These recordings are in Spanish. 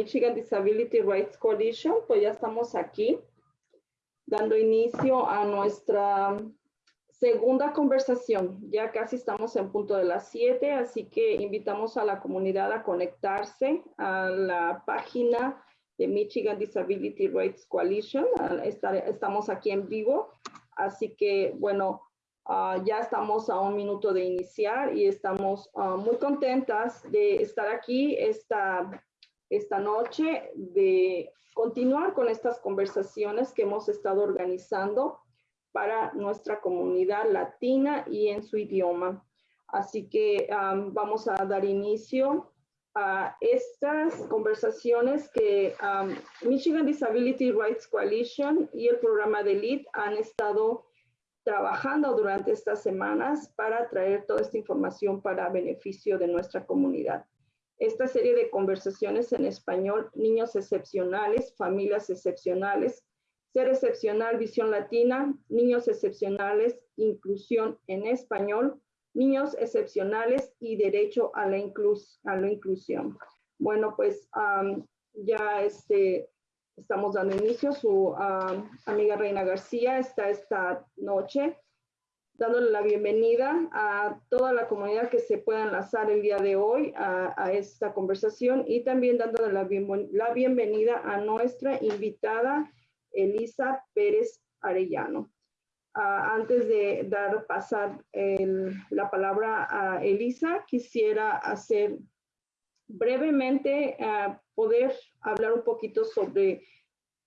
Michigan Disability Rights Coalition. Pues ya estamos aquí dando inicio a nuestra segunda conversación. Ya casi estamos en punto de las 7, así que invitamos a la comunidad a conectarse a la página de Michigan Disability Rights Coalition. Estamos aquí en vivo, así que bueno, Ah, ya estamos a un minuto de iniciar y estamos ah, muy contentas de estar aquí esta, esta noche, de continuar con estas conversaciones que hemos estado organizando para nuestra comunidad latina y en su idioma. Así que vamos a dar inicio a estas conversaciones que Michigan Disability Rights Coalition y el programa de LEAD han estado trabajando durante estas semanas para traer toda esta información para beneficio de nuestra comunidad. Esta serie de conversaciones en español, niños excepcionales, familias excepcionales, ser excepcional, visión latina, niños excepcionales, inclusión en español, niños excepcionales y derecho a la, inclusión. Bueno, pues ya este, estamos dando inicio. Su amiga Reina García está esta noche dándole la bienvenida a toda la comunidad que se pueda enlazar el día de hoy a, esta conversación y también dándole la, bienvenida a nuestra invitada Elisa Pérez Arellano. Ah, antes de dar pasar la palabra a Elisa, quisiera hacer brevemente uh, poder hablar un poquito sobre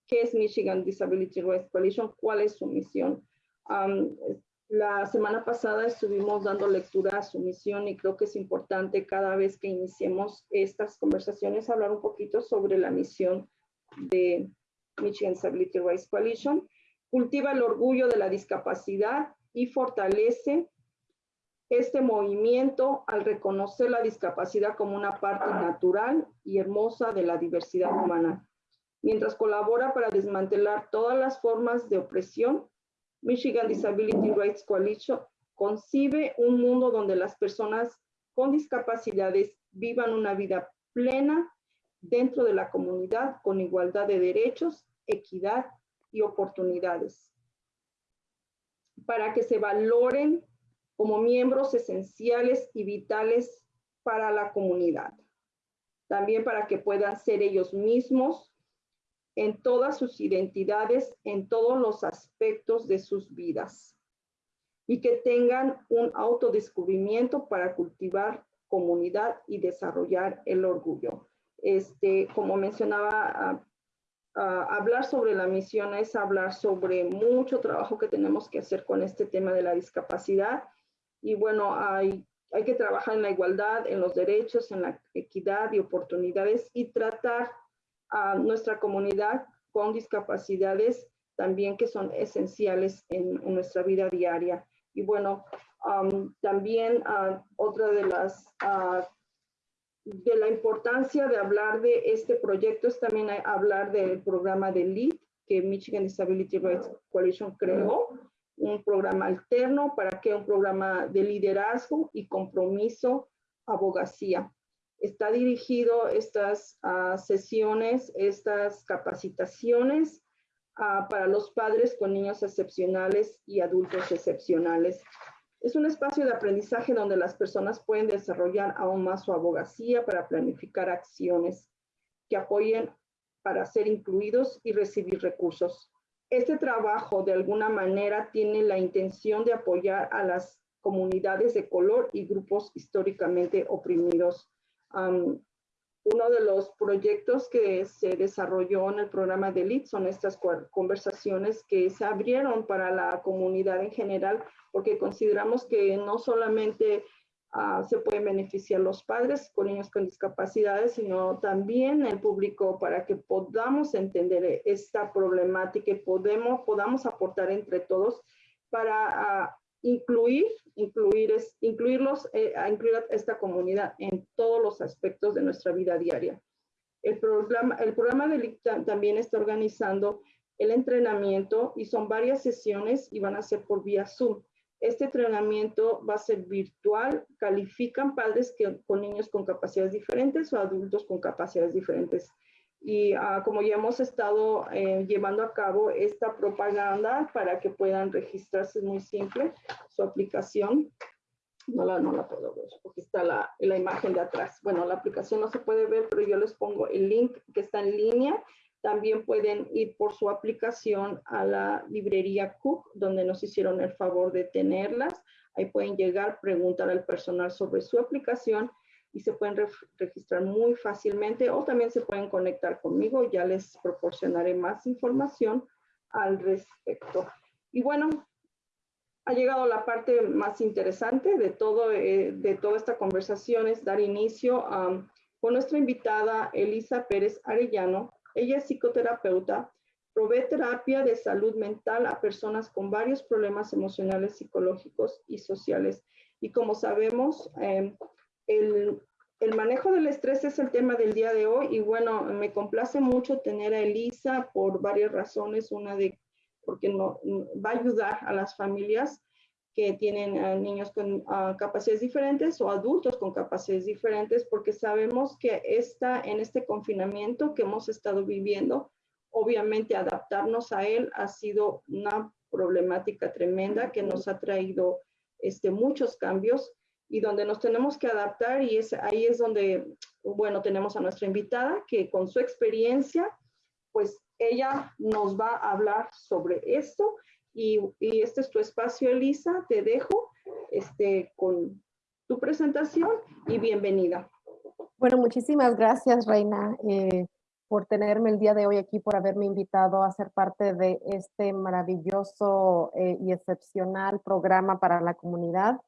qué es Michigan Disability Rights Coalition, cuál es su misión. La semana pasada estuvimos dando lectura a su misión y creo que es importante cada vez que iniciemos estas conversaciones hablar un poquito sobre la misión de Michigan Disability Rights Coalition. Cultiva el orgullo de la discapacidad y fortalece este movimiento al reconocer la discapacidad como una parte natural y hermosa de la diversidad humana. Mientras colabora para desmantelar todas las formas de opresión, Michigan Disability Rights Coalition concibe un mundo donde las personas con discapacidades vivan una vida plena dentro de la comunidad con igualdad de derechos, equidad y oportunidades. Para que se valoren como miembros esenciales y vitales para la comunidad. También para que puedan ser ellos mismos en todas sus identidades, en todos los aspectos de sus vidas. Y que tengan un autodescubrimiento para cultivar comunidad y desarrollar el orgullo. Este, como mencionaba hablar sobre la misión es hablar sobre mucho trabajo que tenemos que hacer con este tema de la discapacidad y bueno, hay, hay que trabajar en la igualdad, en los derechos, en la equidad y oportunidades y tratar a nuestra comunidad con discapacidades también que son esenciales en, nuestra vida diaria. Y bueno, también uh, otra de las, uh, de la importancia de hablar de este proyecto es también hablar del programa de LEAD que Michigan Disability Rights Coalition creó un programa alterno, para que un programa de liderazgo y compromiso, abogacía. Está dirigido estas ah, sesiones, estas capacitaciones ah, para los padres con niños excepcionales y adultos excepcionales. Es un espacio de aprendizaje donde las personas pueden desarrollar aún más su abogacía para planificar acciones que apoyen para ser incluidos y recibir recursos. Este trabajo de alguna manera tiene la intención de apoyar a las comunidades de color y grupos históricamente oprimidos. Uno de los proyectos que se desarrolló en el programa de LIT son estas conversaciones que se abrieron para la comunidad en general, porque consideramos que no solamente Ah, se pueden beneficiar los padres con niños con discapacidades, sino también el público para que podamos entender esta problemática y podemos, podamos aportar entre todos para ah, incluir, incluir es, incluirlos, eh, a incluir a esta comunidad en todos los aspectos de nuestra vida diaria. El programa, el programa de también está organizando el entrenamiento y son varias sesiones y van a ser por vía Zoom Este entrenamiento va a ser virtual. Califican padres que, con niños con capacidades diferentes o adultos con capacidades diferentes. Y ah, como ya hemos estado eh, llevando a cabo esta propaganda para que puedan registrarse, es muy simple, su aplicación. No la, no la puedo ver porque está la, la imagen de atrás. Bueno, la aplicación no se puede ver, pero yo les pongo el link que está en línea también pueden ir por su aplicación a la librería Cook, donde nos hicieron el favor de tenerlas. Ahí pueden llegar, preguntar al personal sobre su aplicación y se pueden registrar muy fácilmente o también se pueden conectar conmigo. Ya les proporcionaré más información al respecto. Y bueno, ha llegado la parte más interesante de, todo, eh, de toda esta conversación, es dar inicio con nuestra invitada Elisa Pérez Arellano, ella es psicoterapeuta, provee terapia de salud mental a personas con varios problemas emocionales, psicológicos y sociales. Y como sabemos, em, el, manejo del estrés es el tema del día de hoy y bueno, me complace mucho tener a Elisa por varias razones. Una de porque no, va a ayudar a las familias que tienen niños con capacidades diferentes o adultos con capacidades diferentes, porque sabemos que esta, en este confinamiento que hemos estado viviendo, obviamente adaptarnos a él ha sido una problemática tremenda que nos ha traído este, muchos cambios y donde nos tenemos que adaptar y es, ahí es donde, bueno, tenemos a nuestra invitada que con su experiencia, pues ella nos va a hablar sobre esto y, este es tu espacio, Elisa. Te dejo este, con tu presentación y bienvenida. Bueno, muchísimas gracias, Reina, eh, por tenerme el día de hoy aquí, por haberme invitado a ser parte de este maravilloso eh, y excepcional programa para la comunidad,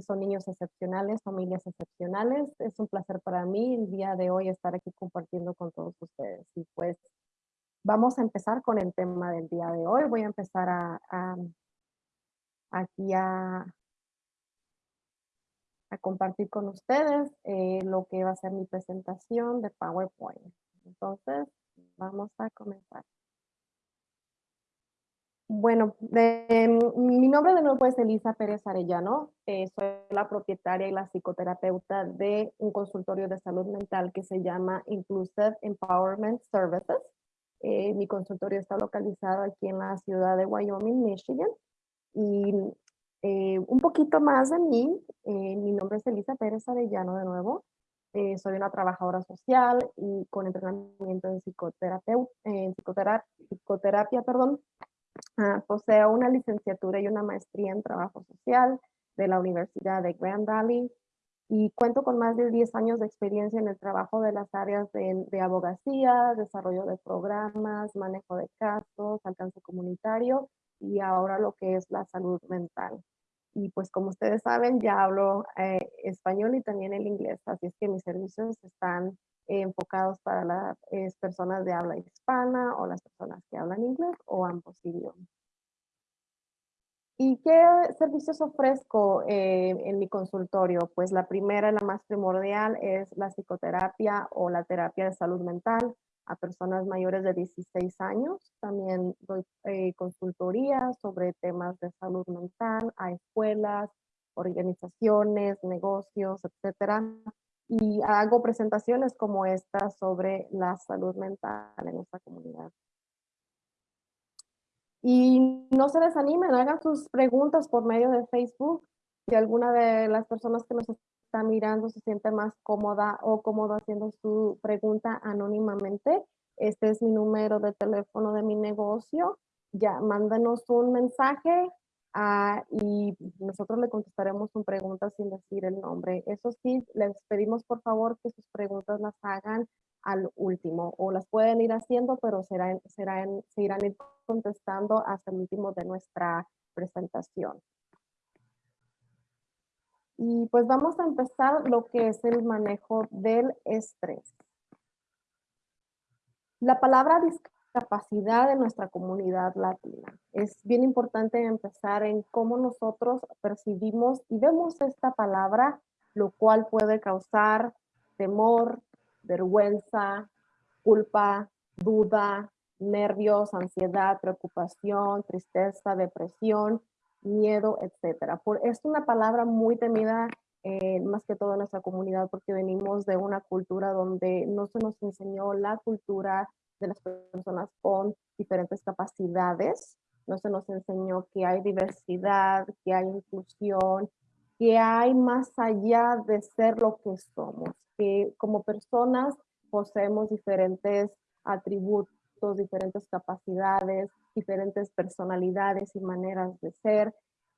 son niños excepcionales, familias excepcionales. Es un placer para mí el día de hoy estar aquí compartiendo con todos ustedes. Y pues Vamos a empezar con el tema del día de hoy. Voy a empezar a, aquí a, compartir con ustedes eh, lo que va a ser mi presentación de PowerPoint. Entonces, vamos a comenzar. Bueno, mi nombre de nuevo es Elisa Pérez Arellano. Eh, soy la propietaria y la psicoterapeuta de un consultorio de salud mental que se llama Inclusive Empowerment Services. Eh, mi consultorio está localizado aquí en la ciudad de Wyoming, Michigan. Y eh, un poquito más de mí, eh, mi nombre es Elisa Pérez Arellano de nuevo. soy una trabajadora social y con entrenamiento en, en psicoterapia, psicoterapia perdón. Ah, poseo una licenciatura y una maestría en trabajo social de la Universidad de Grand Valley y cuento con más de 10 años de experiencia en el trabajo de las áreas de, abogacía, desarrollo de programas, manejo de casos, alcance comunitario y ahora lo que es la salud mental. Y pues como ustedes saben, ya hablo eh, español y también el inglés, así es que mis servicios están enfocados para las personas de habla hispana o las personas que hablan inglés o ambos idiomas. ¿Y qué servicios ofrezco eh, en mi consultorio? Pues la primera y la más primordial es la psicoterapia o la terapia de salud mental a personas mayores de 16 años. También doy eh, consultoría sobre temas de salud mental a escuelas, organizaciones, negocios, etcétera. Y hago presentaciones como esta sobre la salud mental en nuestra comunidad. Y no se desanimen, hagan sus preguntas por medio de Facebook. Si alguna de las personas que nos está mirando se siente más cómoda o cómodo haciendo su pregunta anónimamente, este es mi número de teléfono de mi negocio. Ya, mándanos un mensaje ah, y nosotros le contestaremos su pregunta sin decir el nombre. Eso sí, les pedimos por favor que sus preguntas las hagan al último o las pueden ir haciendo, pero serán, serán, se irán contestando hasta el último de nuestra presentación. Y pues vamos a empezar lo que es el manejo del estrés. La palabra discapacidad en nuestra comunidad latina. Es bien importante empezar en cómo nosotros percibimos y vemos esta palabra, lo cual puede causar temor, vergüenza, culpa, duda, nervios, ansiedad, preocupación, tristeza, depresión miedo, etcétera. Por, es una palabra muy temida eh, más que todo en nuestra comunidad porque venimos de una cultura donde no se nos enseñó la cultura de las personas con diferentes capacidades, no se nos enseñó que hay diversidad, que hay inclusión, que hay más allá de ser lo que somos, que como personas poseemos diferentes atributos, diferentes capacidades, diferentes personalidades y maneras de ser.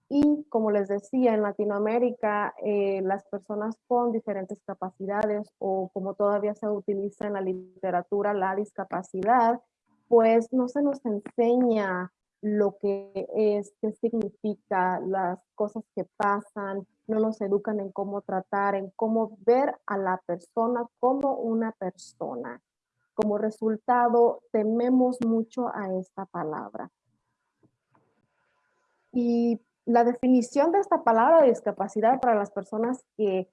Y como les decía, en Latinoamérica, eh, las personas con diferentes capacidades o como todavía se utiliza en la literatura, la discapacidad, pues no se nos enseña lo que es, qué significa, las cosas que pasan, no nos educan en cómo tratar, en cómo ver a la persona como una persona. Como resultado, tememos mucho a esta palabra. Y la definición de esta palabra de discapacidad para las personas que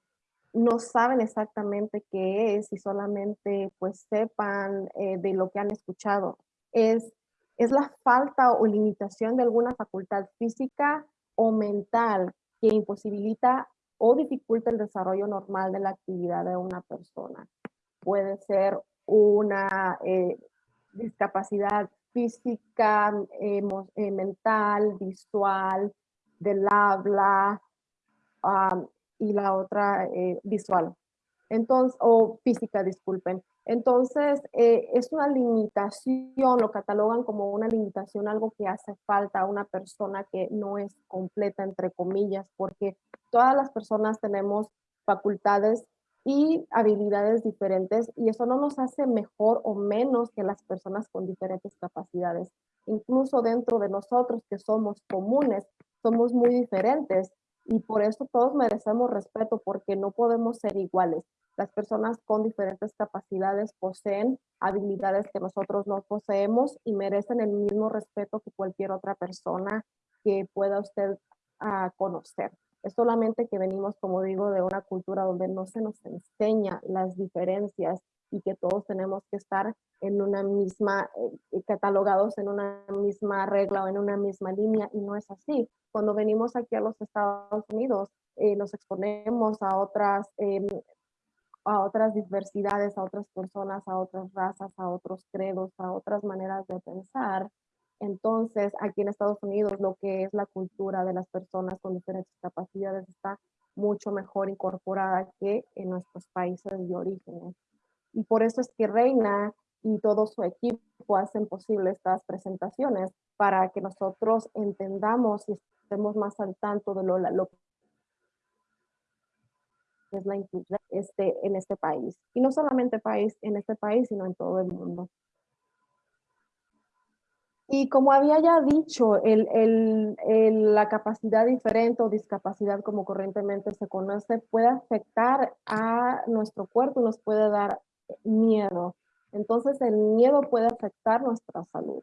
no saben exactamente qué es y solamente pues sepan eh, de lo que han escuchado es, es la falta o limitación de alguna facultad física o mental que imposibilita o dificulta el desarrollo normal de la actividad de una persona. Puede ser una eh, discapacidad física, eh, mental, visual, del habla y la otra eh, visual. Entonces, o física, disculpen. Entonces, es una limitación, lo catalogan como una limitación, algo que hace falta a una persona que no es completa, entre comillas, porque todas las personas tenemos facultades y habilidades diferentes y eso no nos hace mejor o menos que las personas con diferentes capacidades. Incluso dentro de nosotros que somos comunes, somos muy diferentes y por eso todos merecemos respeto porque no podemos ser iguales. Las personas con diferentes capacidades poseen habilidades que nosotros no poseemos y merecen el mismo respeto que cualquier otra persona que pueda usted uh, conocer. Es solamente que venimos, como digo, de una cultura donde no se nos enseña las diferencias y que todos tenemos que estar en una misma, eh, catalogados en una misma regla o en una misma línea y no es así. Cuando venimos aquí a los Estados Unidos, eh, nos exponemos a otras, em, a otras diversidades, a otras personas, a otras razas, a otros credos, a otras maneras de pensar entonces, aquí en Estados Unidos, lo que es la cultura de las personas con diferentes capacidades está mucho mejor incorporada que en nuestros países de origen. Y por eso es que Reina y todo su equipo hacen posible estas presentaciones para que nosotros entendamos y estemos más al tanto de lo, lo que es la inclusión este, en este país. Y no solamente país, en este país, sino en todo el mundo. Y como había ya dicho, el, el, la capacidad diferente o discapacidad como corrientemente se conoce puede afectar a nuestro cuerpo y nos puede dar miedo. Entonces el miedo puede afectar nuestra salud.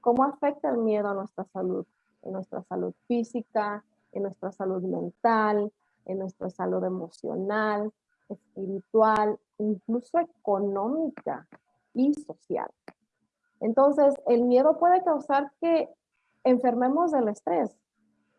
¿Cómo afecta el miedo a nuestra salud? En nuestra salud física, en nuestra salud mental, en nuestra salud emocional, espiritual, incluso económica y social. Entonces, el miedo puede causar que enfermemos del estrés.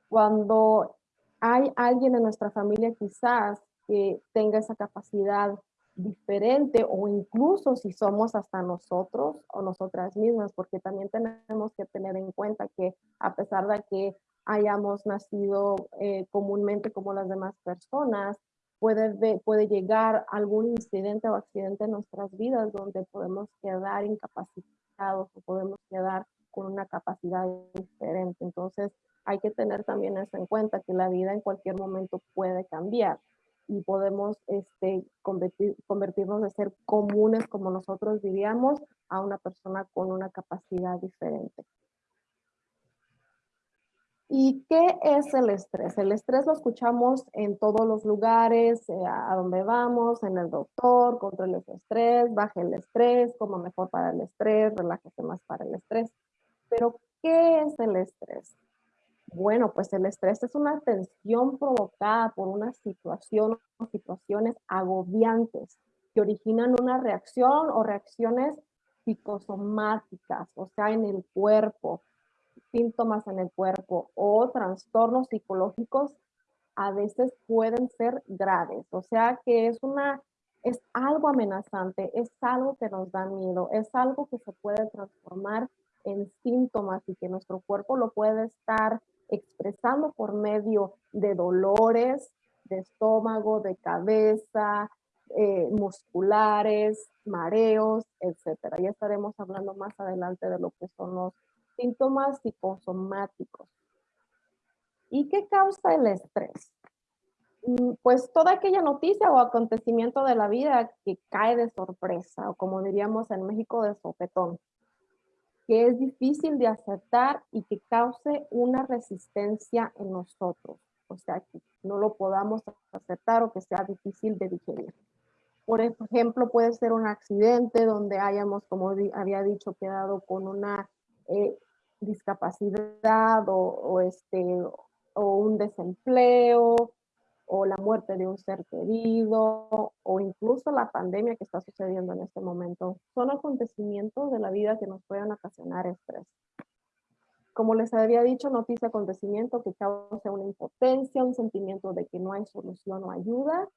Cuando hay alguien en nuestra familia quizás que tenga esa capacidad diferente o incluso si somos hasta nosotros o nosotras mismas, porque también tenemos que tener en cuenta que a pesar de que hayamos nacido eh, comúnmente como las demás personas, puede, puede llegar algún incidente o accidente en nuestras vidas donde podemos quedar incapacitados o podemos quedar con una capacidad diferente. Entonces, hay que tener también eso en cuenta, que la vida en cualquier momento puede cambiar y podemos este, convertir, convertirnos de ser comunes, como nosotros diríamos, a una persona con una capacidad diferente. ¿Y qué es el estrés? El estrés lo escuchamos en todos los lugares, eh, a donde vamos, en el doctor, control el estrés, baje el estrés, coma mejor para el estrés, relájese más para el estrés. Pero, ¿qué es el estrés? Bueno, pues el estrés es una tensión provocada por una situación o situaciones agobiantes que originan una reacción o reacciones psicosomáticas, o sea, en el cuerpo, síntomas en el cuerpo o trastornos psicológicos a veces pueden ser graves. O sea que es una, es algo amenazante, es algo que nos da miedo, es algo que se puede transformar en síntomas y que nuestro cuerpo lo puede estar expresando por medio de dolores, de estómago, de cabeza, eh, musculares, mareos, etcétera. Ya estaremos hablando más adelante de lo que son los síntomas psicosomáticos. ¿Y qué causa el estrés? Mm, pues toda aquella noticia o acontecimiento de la vida que cae de sorpresa, o como diríamos en México, de sopetón, que es difícil de aceptar y que cause una resistencia en nosotros. O sea, que no lo podamos aceptar o que sea difícil de digerir. Por ejemplo, puede ser un accidente donde hayamos, como había dicho, quedado con una eh, discapacidad o, este, o un desempleo o la muerte de un ser querido o incluso la pandemia que está sucediendo en este momento. Son acontecimientos de la vida que nos pueden ocasionar estrés. Como les había dicho, noticia acontecimiento que causa una impotencia, un sentimiento de que no hay solución o ayuda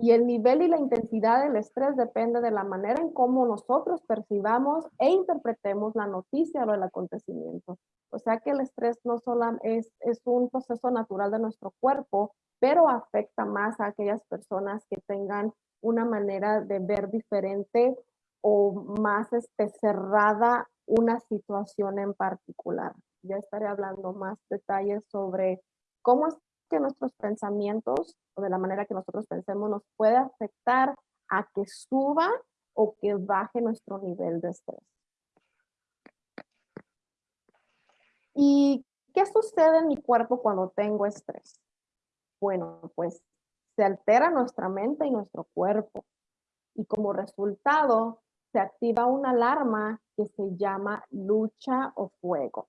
y el nivel y la intensidad del estrés depende de la manera en cómo nosotros percibamos e interpretemos la noticia o el acontecimiento. O sea que el estrés no solo es, es un proceso natural de nuestro cuerpo, pero afecta más a aquellas personas que tengan una manera de ver diferente o más este, cerrada una situación en particular. Ya estaré hablando más detalles sobre cómo que nuestros pensamientos o de la manera que nosotros pensemos nos puede afectar a que suba o que baje nuestro nivel de estrés. ¿Y qué sucede en mi cuerpo cuando tengo estrés? Bueno, pues se altera nuestra mente y nuestro cuerpo. Y como resultado, se activa una alarma que se llama lucha o fuego.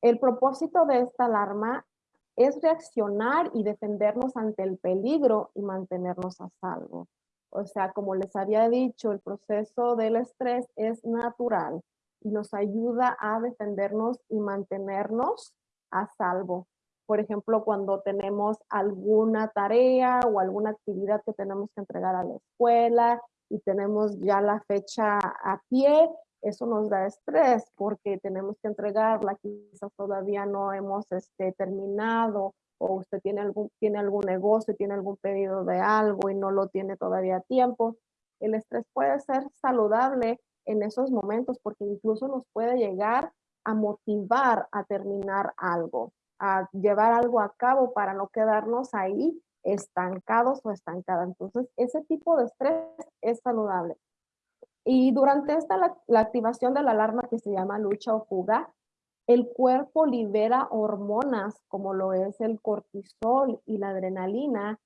El propósito de esta alarma es reaccionar y defendernos ante el peligro y mantenernos a salvo. O sea, como les había dicho, el proceso del estrés es natural y nos ayuda a defendernos y mantenernos a salvo. Por ejemplo, cuando tenemos alguna tarea o alguna actividad que tenemos que entregar a la escuela y tenemos ya la fecha a pie, eso nos da estrés porque tenemos que entregarla, quizás todavía no hemos este, terminado o usted tiene algún, tiene algún negocio, tiene algún pedido de algo y no lo tiene todavía a tiempo. El estrés puede ser saludable en esos momentos porque incluso nos puede llegar a motivar a terminar algo, a llevar algo a cabo para no quedarnos ahí estancados o estancadas. Entonces, ese tipo de estrés es saludable. Y durante esta, la, activación de la alarma que se llama lucha o fuga, el cuerpo libera hormonas como lo es el cortisol y la adrenalina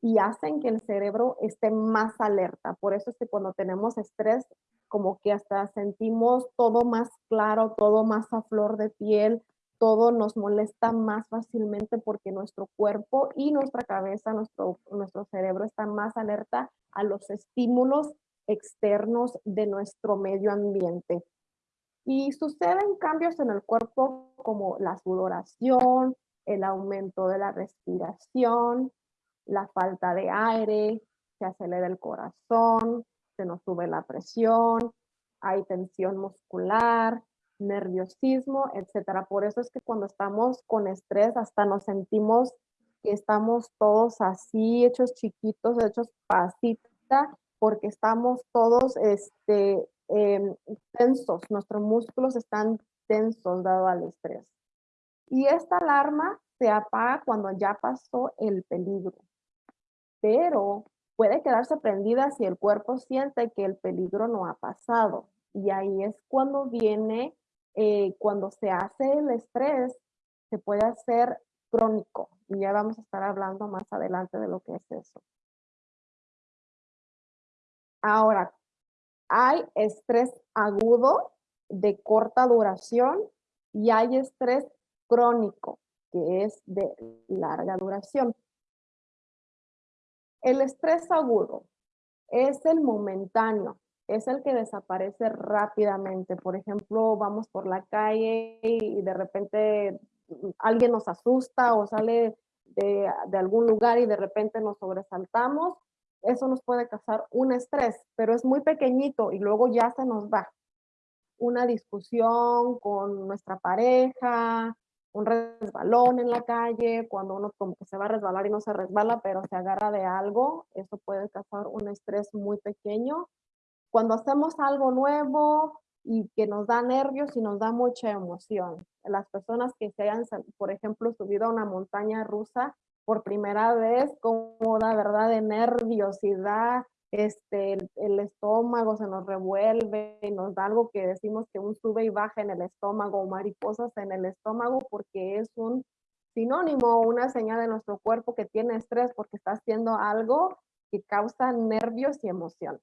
y hacen que el cerebro esté más alerta. Por eso es que cuando tenemos estrés, como que hasta sentimos todo más claro, todo más a flor de piel, todo nos molesta más fácilmente porque nuestro cuerpo y nuestra cabeza, nuestro, nuestro cerebro están más alerta a los estímulos externos de nuestro medio ambiente. Y suceden cambios en el cuerpo como la sudoración, el aumento de la respiración, la falta de aire, se acelera el corazón, se nos sube la presión, hay tensión muscular, nerviosismo, etcétera. Por eso es que cuando estamos con estrés hasta nos sentimos que estamos todos así, hechos chiquitos, hechos pasita, porque estamos todos este, em, tensos, nuestros músculos están tensos dado al estrés. Y esta alarma se apaga cuando ya pasó el peligro, pero puede quedarse prendida si el cuerpo siente que el peligro no ha pasado. Y ahí es cuando viene, eh, cuando se hace el estrés, se puede hacer crónico. Y ya vamos a estar hablando más adelante de lo que es eso. Ahora, hay estrés agudo de corta duración y hay estrés crónico, que es de larga duración. El estrés agudo es el momentáneo, es el que desaparece rápidamente. Por ejemplo, vamos por la calle y de repente alguien nos asusta o sale de, de, algún lugar y de repente nos sobresaltamos, eso nos puede causar un estrés, pero es muy pequeñito y luego ya se nos va. Una discusión con nuestra pareja, un resbalón en la calle, cuando uno como que se va a resbalar y no se resbala, pero se agarra de algo, eso puede causar un estrés muy pequeño. Cuando hacemos algo nuevo y que nos da nervios y nos da mucha emoción. Las personas que se hayan, por ejemplo, subido a una montaña rusa por primera vez, como da verdad de nerviosidad, este, el, estómago se nos revuelve y nos da algo que decimos que un sube y baja en el estómago o mariposas en el estómago porque es un sinónimo, una señal de nuestro cuerpo que tiene estrés porque está haciendo algo que causa nervios y emoción.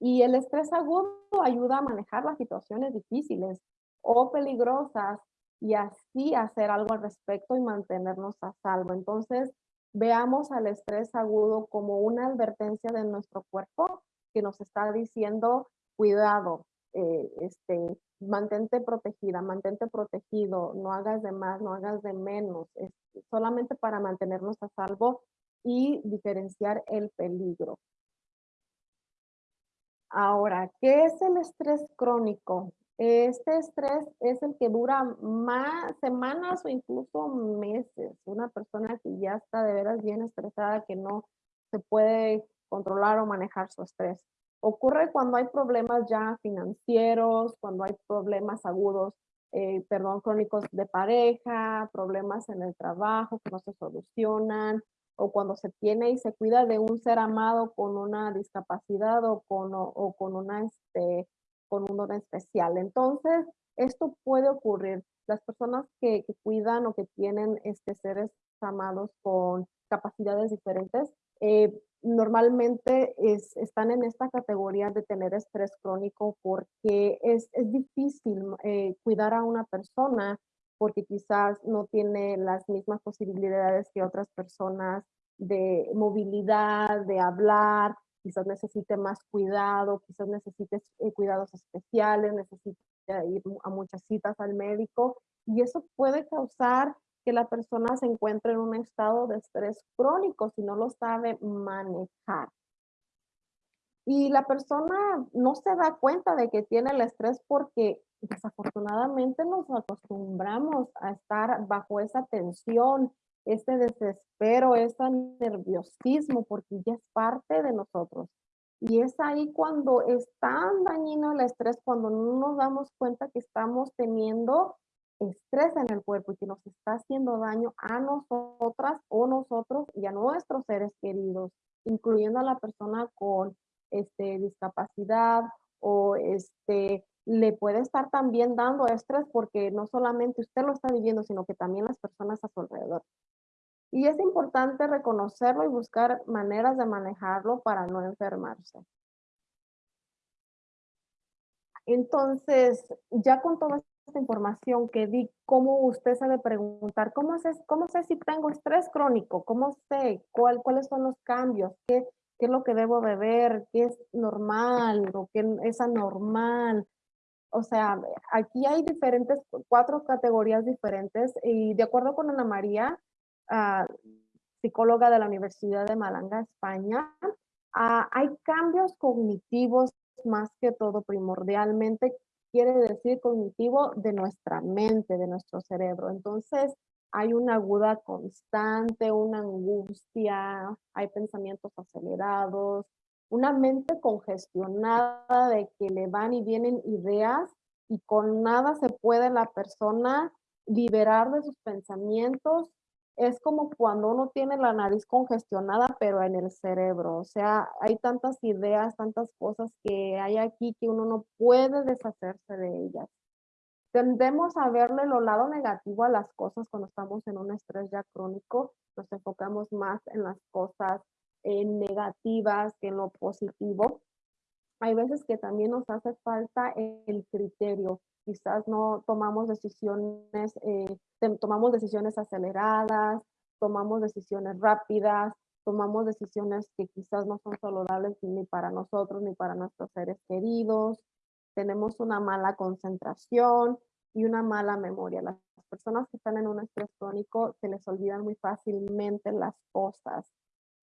Y el estrés agudo ayuda a manejar las situaciones difíciles o peligrosas y así hacer algo al respecto y mantenernos a salvo. Entonces, veamos al estrés agudo como una advertencia de nuestro cuerpo que nos está diciendo, cuidado, eh, este, mantente protegida, mantente protegido, no hagas de más, no hagas de menos, solamente para mantenernos a salvo y diferenciar el peligro. Ahora, ¿qué es el estrés crónico? Este estrés es el que dura más semanas o incluso meses. Una persona que ya está de veras bien estresada, que no se puede controlar o manejar su estrés. Ocurre cuando hay problemas ya financieros, cuando hay problemas agudos, eh, perdón, crónicos de pareja, problemas en el trabajo que no se solucionan, o cuando se tiene y se cuida de un ser amado con una discapacidad o con, o con una este, con un don especial. Entonces, esto puede ocurrir. Las personas que, cuidan o que tienen este, seres amados con capacidades diferentes, eh, normalmente es, están en esta categoría de tener estrés crónico porque es, es difícil eh, cuidar a una persona porque quizás no tiene las mismas posibilidades que otras personas de movilidad, de hablar, quizás necesite más cuidado, quizás necesite eh, cuidados especiales, necesite ir a muchas citas al médico y eso puede causar que la persona se encuentre en un estado de estrés crónico si no lo sabe manejar. Y la persona no se da cuenta de que tiene el estrés porque desafortunadamente nos acostumbramos a estar bajo esa tensión ese desespero, ese nerviosismo, porque ya es parte de nosotros. Y es ahí cuando es tan dañino el estrés, cuando no nos damos cuenta que estamos teniendo estrés en el cuerpo y que nos está haciendo daño a nosotras o nosotros y a nuestros seres queridos, incluyendo a la persona con este, discapacidad o este, le puede estar también dando estrés porque no solamente usted lo está viviendo, sino que también las personas a su alrededor. Y es importante reconocerlo y buscar maneras de manejarlo para no enfermarse. Entonces, ya con toda esta información que di, ¿cómo usted se debe preguntar? ¿Cómo sé, cómo sé si tengo estrés crónico? ¿Cómo sé cuál, cuáles son los cambios? ¿Qué, ¿Qué es lo que debo beber? ¿Qué es normal o qué es anormal? O sea, aquí hay diferentes, cuatro categorías diferentes y de acuerdo con Ana María, psicóloga de la Universidad de Malanga, España, hay cambios cognitivos más que todo primordialmente, quiere decir cognitivo de nuestra mente, de nuestro cerebro. Entonces, hay una aguda constante, una angustia, hay pensamientos acelerados, una mente congestionada de que le van y vienen ideas y con nada se puede la persona liberar de sus pensamientos es como cuando uno tiene la nariz congestionada, pero en el cerebro. O sea, hay tantas ideas, tantas cosas que hay aquí que uno no puede deshacerse de ellas. Tendemos a verle lo lado negativo a las cosas cuando estamos en un estrés ya crónico. Nos enfocamos más en las cosas negativas que en lo positivo. Hay veces que también nos hace falta el criterio quizás no tomamos decisiones, eh, tomamos decisiones aceleradas, tomamos decisiones rápidas, tomamos decisiones que quizás no son saludables ni para nosotros ni para nuestros seres queridos, tenemos una mala concentración y una mala memoria. Las personas que están en un estrés crónico se les olvidan muy fácilmente las cosas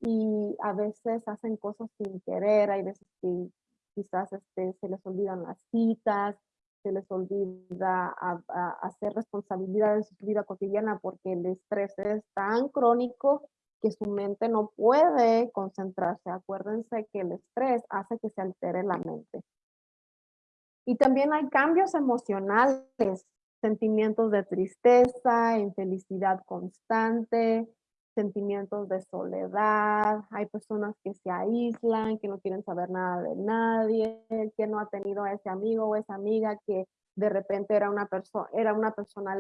y a veces hacen cosas sin querer, hay veces que quizás este, se les olvidan las citas, se les olvida hacer responsabilidades en su vida cotidiana porque el estrés es tan crónico que su mente no puede concentrarse. Acuérdense que el estrés hace que se altere la mente. Y también hay cambios emocionales, sentimientos de tristeza, infelicidad constante, sentimientos de soledad, hay personas que se aíslan, que no quieren saber nada de nadie, que no ha tenido a ese amigo o esa amiga que de repente era una persona era una persona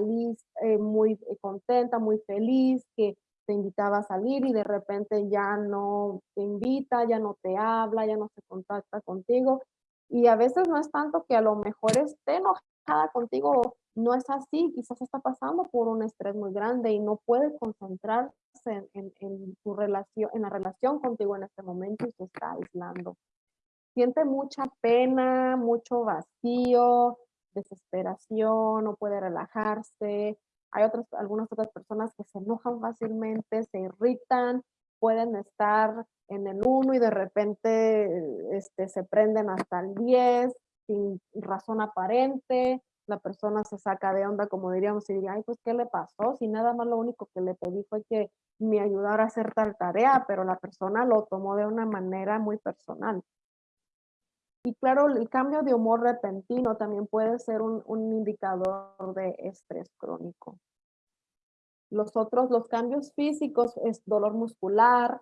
eh, muy eh, contenta, muy feliz, que te invitaba a salir y de repente ya no te invita, ya no te habla, ya no se contacta contigo. Y a veces no es tanto que a lo mejor esté enojada contigo, no es así, quizás está pasando por un estrés muy grande y no puede concentrarse en, tu relación, en la relación contigo en este momento y se está aislando. Siente mucha pena, mucho vacío, desesperación, no puede relajarse. Hay otras, algunas otras personas que se enojan fácilmente, se irritan, pueden estar en el 1 y de repente este, se prenden hasta el 10 sin razón aparente, la persona se saca de onda, como diríamos, y diría, ay, pues, ¿qué le pasó? Si nada más lo único que le pedí fue que me ayudara a hacer tal tarea, pero la persona lo tomó de una manera muy personal. Y claro, el cambio de humor repentino también puede ser un, un indicador de estrés crónico. Los otros, los cambios físicos es dolor muscular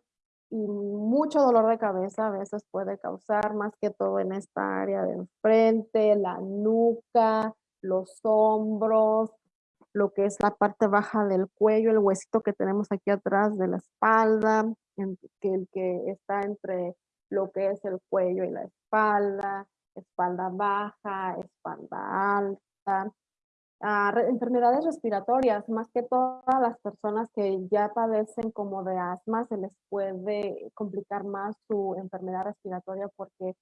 y mucho dolor de cabeza a veces puede causar más que todo en esta área de frente, la nuca, los hombros, lo que es la parte baja del cuello, el huesito que tenemos aquí atrás de la espalda, que el que está entre lo que es el cuello y la espalda, espalda baja, espalda alta, ah, enfermedades respiratorias, más que todas las personas que ya padecen como de asma, se les puede complicar más su enfermedad respiratoria porque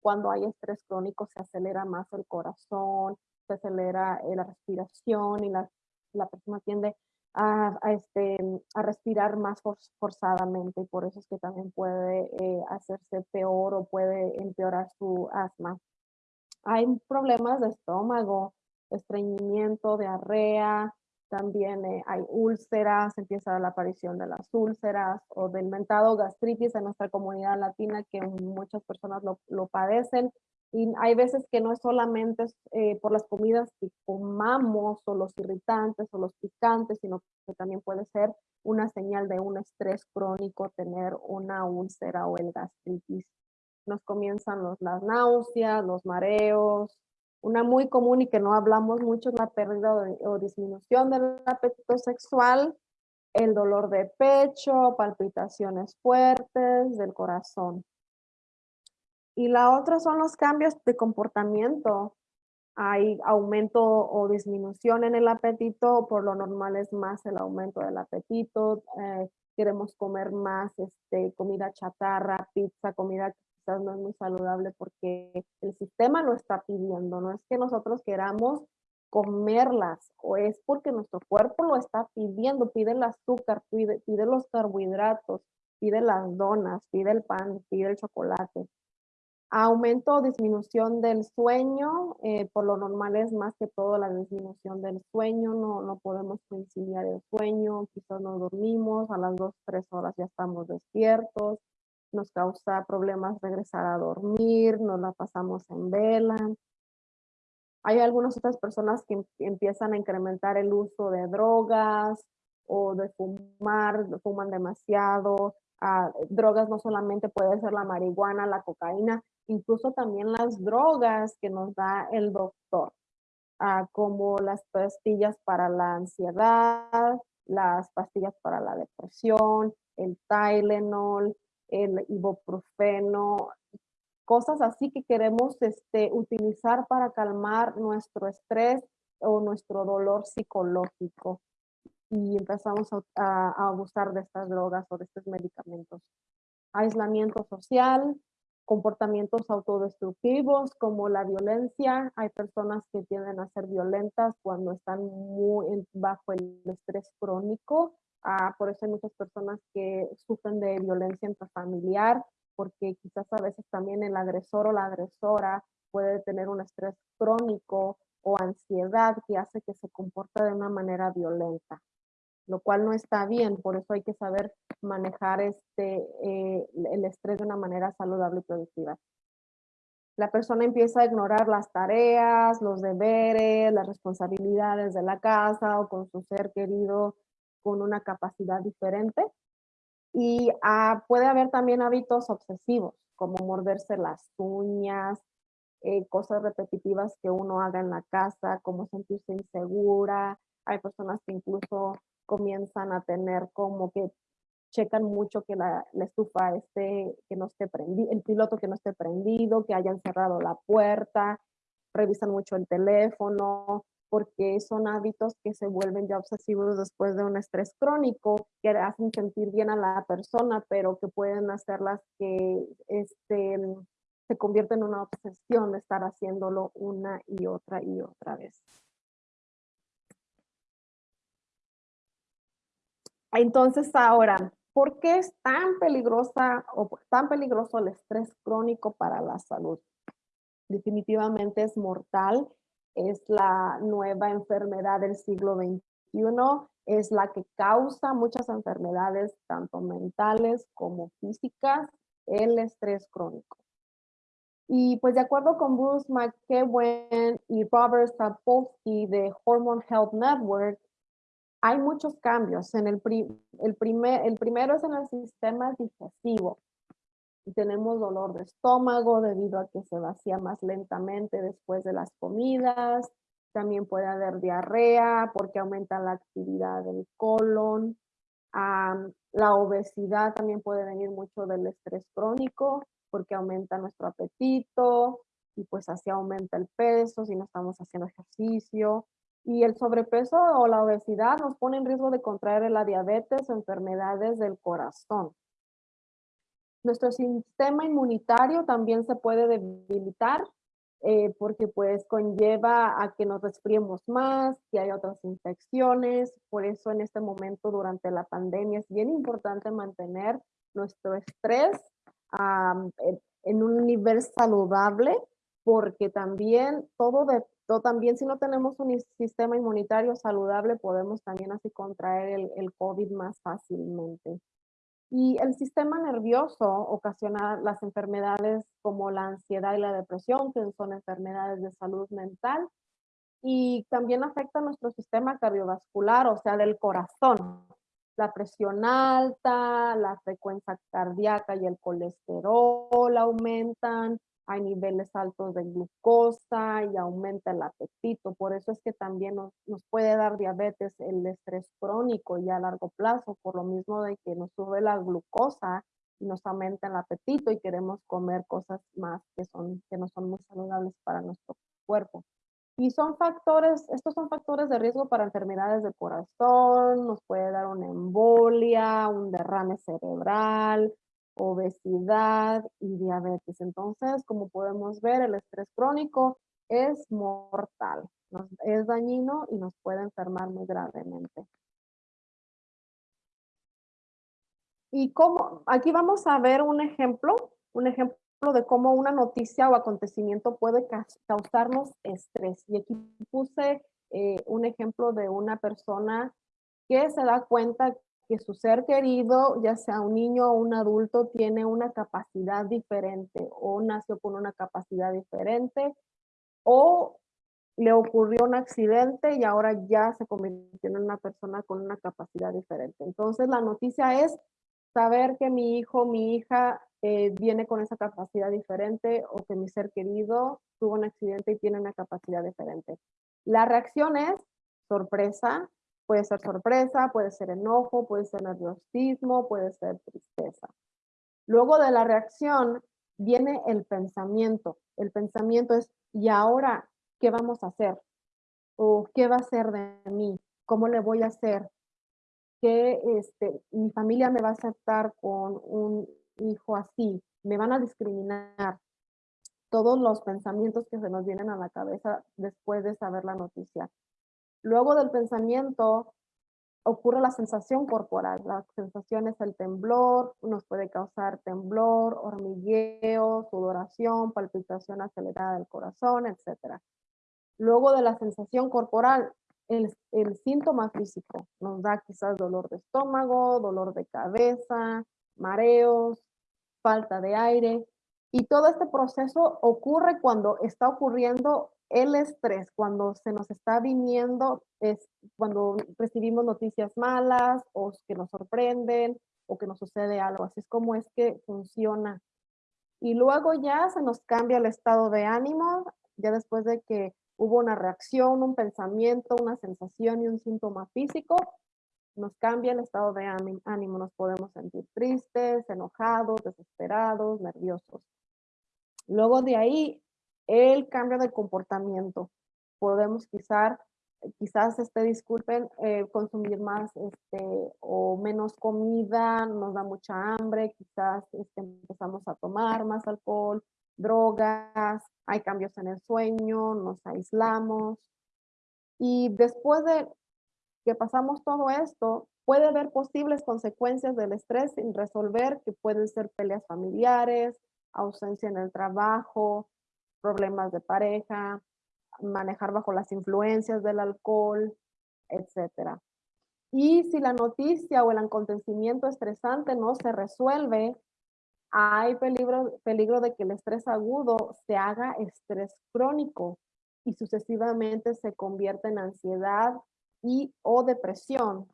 cuando hay estrés crónico se acelera más el corazón, se acelera eh, la respiración y la, la persona tiende a, este, a respirar más forzadamente y por eso es que también puede eh, hacerse peor o puede empeorar su asma. Hay problemas de estómago, estreñimiento, diarrea, también eh, hay úlceras, empieza la aparición de las úlceras o del mentado gastritis en nuestra comunidad latina que muchas personas lo, lo padecen y hay veces que no es solamente eh, por las comidas que comamos o los irritantes o los picantes, sino que también puede ser una señal de un estrés crónico, tener una úlcera o el gastritis. Nos comienzan los, las náuseas, los mareos. Una muy común y que no hablamos mucho es la pérdida o disminución del apetito sexual, el dolor de pecho, palpitaciones fuertes del corazón. Y la otra son los cambios de comportamiento. Hay aumento o disminución en el apetito, por lo normal es más el aumento del apetito. Eh, queremos comer más este, comida chatarra, pizza, comida quizás no es muy saludable porque el sistema lo está pidiendo. No es que nosotros queramos comerlas o es porque nuestro cuerpo lo está pidiendo, pide el azúcar, pide, pide los carbohidratos, pide las donas, pide el pan, pide el chocolate. Aumento o disminución del sueño, eh, por lo normal es más que todo la disminución del sueño, no, no podemos conciliar el sueño, quizás no dormimos, a las 2, 3 horas ya estamos despiertos, nos causa problemas regresar a dormir, nos la pasamos en vela. Hay algunas otras personas que empiezan a incrementar el uso de drogas o de fumar, fuman demasiado, ah, drogas no solamente puede ser la marihuana, la cocaína, incluso también las drogas que nos da el doctor, ah, como las pastillas para la ansiedad, las pastillas para la depresión, el Tylenol, el ibuprofeno, cosas así que queremos este, utilizar para calmar nuestro estrés o nuestro dolor psicológico. y empezamos a, abusar de estas drogas o de estos medicamentos. Aislamiento social, comportamientos autodestructivos como la violencia. Hay personas que tienden a ser violentas cuando están muy bajo el estrés crónico. Ah, por eso hay muchas personas que sufren de violencia intrafamiliar, porque quizás a veces también el agresor o la agresora puede tener un estrés crónico o ansiedad que hace que se comporte de una manera violenta, lo cual no está bien, por eso hay que saber manejar este, eh, el estrés de una manera saludable y productiva. La persona empieza a ignorar las tareas, los deberes, las responsabilidades de la casa o con su ser querido con una capacidad diferente. Y ah, puede haber también hábitos obsesivos, como morderse las uñas, eh, cosas repetitivas que uno haga en la casa, como sentirse insegura. Hay personas que incluso comienzan a tener como que checan mucho que la, estufa esté, que no esté prendido, el piloto que no esté prendido, que hayan cerrado la puerta, revisan mucho el teléfono, porque son hábitos que se vuelven ya obsesivos después de un estrés crónico, que hacen sentir bien a la persona, pero que pueden hacerlas que este, se convierte en una obsesión de estar haciéndolo una y otra y otra vez. Entonces ahora, ¿por qué es tan peligrosa o tan peligroso el estrés crónico para la salud? Definitivamente es mortal, es la nueva enfermedad del siglo XXI, es la que causa muchas enfermedades, tanto mentales como físicas, el estrés crónico. Y pues de acuerdo con Bruce McKeown y Robert Sapolsky de Hormone Health Network, hay muchos cambios. En el, el, primer, el primero es en el sistema digestivo. Tenemos dolor de estómago debido a que se vacía más lentamente después de las comidas. También puede haber diarrea porque aumenta la actividad del colon. la obesidad también puede venir mucho del estrés crónico porque aumenta nuestro apetito y pues así aumenta el peso si no estamos haciendo ejercicio. Y el sobrepeso o la obesidad nos pone en riesgo de contraer la diabetes o enfermedades del corazón. Nuestro sistema inmunitario también se puede debilitar eh, porque pues conlleva a que nos resfriemos más, que hay otras infecciones. Por eso en este momento durante la pandemia es bien importante mantener nuestro estrés en un nivel saludable, porque también todo también si no tenemos un sistema inmunitario saludable, podemos también así contraer el COVID más fácilmente. Y el sistema nervioso ocasiona las enfermedades como la ansiedad y la depresión, que son enfermedades de salud mental, y también afecta nuestro sistema cardiovascular, o sea, del corazón. La presión alta, la frecuencia cardíaca y el colesterol aumentan, hay niveles altos de glucosa y aumenta el apetito. Por eso es que también nos, puede dar diabetes el estrés crónico y a largo plazo, por lo mismo de que nos sube la glucosa y nos aumenta el apetito y queremos comer cosas más que, son, que no son muy saludables para nuestro cuerpo. Y son factores, estos son factores de riesgo para enfermedades del corazón, nos puede dar una embolia, un derrame cerebral, obesidad y diabetes. Entonces, como podemos ver, el estrés crónico es mortal, es dañino y nos puede enfermar muy gravemente. Y como, aquí vamos a ver un ejemplo, un ejemplo de cómo una noticia o acontecimiento puede causarnos estrés. Y aquí puse eh, un ejemplo de una persona que se da cuenta que su ser querido, ya sea un niño o un adulto, tiene una capacidad diferente o nació con una capacidad diferente o le ocurrió un accidente y ahora ya se convirtió en una persona con una capacidad diferente. Entonces la noticia es saber que mi hijo, mi hija eh, viene con esa capacidad diferente o que mi ser querido tuvo un accidente y tiene una capacidad diferente. La reacción es sorpresa, puede ser sorpresa, puede ser enojo, puede ser nerviosismo, puede ser tristeza. Luego de la reacción viene el pensamiento. El pensamiento es, ¿y ahora qué vamos a hacer? ¿O qué va a ser de mí? ¿Cómo le voy a hacer? que este, mi familia me va a aceptar con un hijo así, me van a discriminar. Todos los pensamientos que se nos vienen a la cabeza después de saber la noticia. Luego del pensamiento ocurre la sensación corporal. La sensación es el temblor, nos puede causar temblor, hormigueo, sudoración, palpitación acelerada del corazón, etc. Luego de la sensación corporal, el, el síntoma físico nos da quizás dolor de estómago, dolor de cabeza, mareos, falta de aire. Y todo este proceso ocurre cuando está ocurriendo el estrés, cuando se nos está viniendo, es cuando recibimos noticias malas o que nos sorprenden o que nos sucede algo. Así es como es que funciona. Y luego ya se nos cambia el estado de ánimo, ya después de que hubo una reacción, un pensamiento, una sensación y un síntoma físico, nos cambia el estado de ánimo, nos podemos sentir tristes, enojados, desesperados, nerviosos. Luego de ahí, el cambio de comportamiento. Podemos quizás, quizás este, disculpen, eh, consumir más este, o menos comida, nos da mucha hambre, quizás este, empezamos a tomar más alcohol, drogas, hay cambios en el sueño, nos aislamos. Y después de que pasamos todo esto, puede haber posibles consecuencias del estrés sin resolver, que pueden ser peleas familiares, ausencia en el trabajo, problemas de pareja, manejar bajo las influencias del alcohol, etc. Y si la noticia o el acontecimiento estresante no se resuelve, hay peligro, peligro de que el estrés agudo se haga estrés crónico y sucesivamente se convierta en ansiedad y o depresión,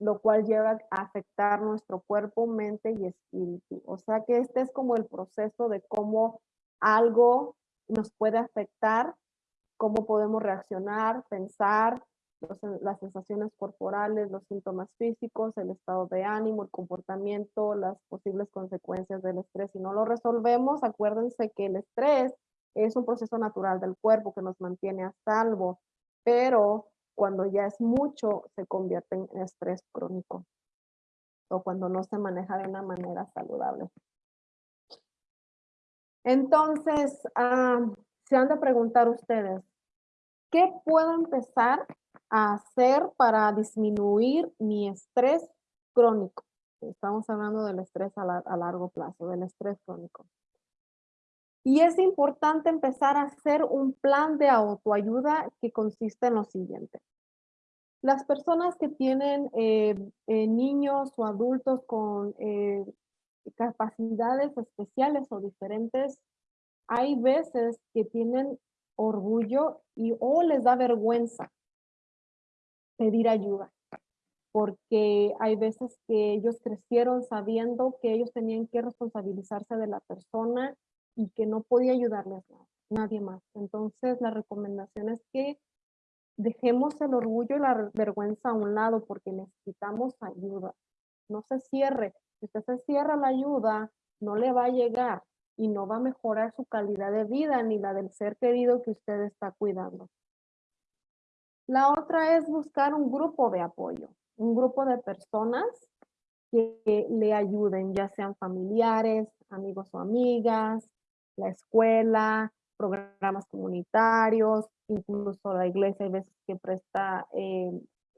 lo cual lleva a afectar nuestro cuerpo, mente y espíritu. O sea que este es como el proceso de cómo algo nos puede afectar, cómo podemos reaccionar, pensar, las sensaciones corporales, los síntomas físicos, el estado de ánimo, el comportamiento, las posibles consecuencias del estrés. Si no lo resolvemos, acuérdense que el estrés es un proceso natural del cuerpo que nos mantiene a salvo, pero cuando ya es mucho, se convierte en estrés crónico o cuando no se maneja de una manera saludable. Entonces, se han de preguntar ustedes, ¿qué puedo empezar a hacer para disminuir mi estrés crónico? Estamos hablando del estrés a largo plazo, del estrés crónico. Y es importante empezar a hacer un plan de autoayuda que consiste en lo siguiente. Las personas que tienen eh, eh, niños o adultos con eh, capacidades especiales o diferentes, hay veces que tienen orgullo y o les da vergüenza pedir ayuda porque hay veces que ellos crecieron sabiendo que ellos tenían que responsabilizarse de la persona y que no podía ayudarles nadie más. Entonces, la recomendación es que dejemos el orgullo y la vergüenza a un lado porque necesitamos ayuda. No se cierre. Si usted se cierra la ayuda, no le va a llegar y no va a mejorar su calidad de vida ni la del ser querido que usted está cuidando. La otra es buscar un grupo de apoyo, un grupo de personas que le ayuden, ya sean familiares, amigos o amigas, la escuela, programas comunitarios, incluso la iglesia hay veces que presta eh,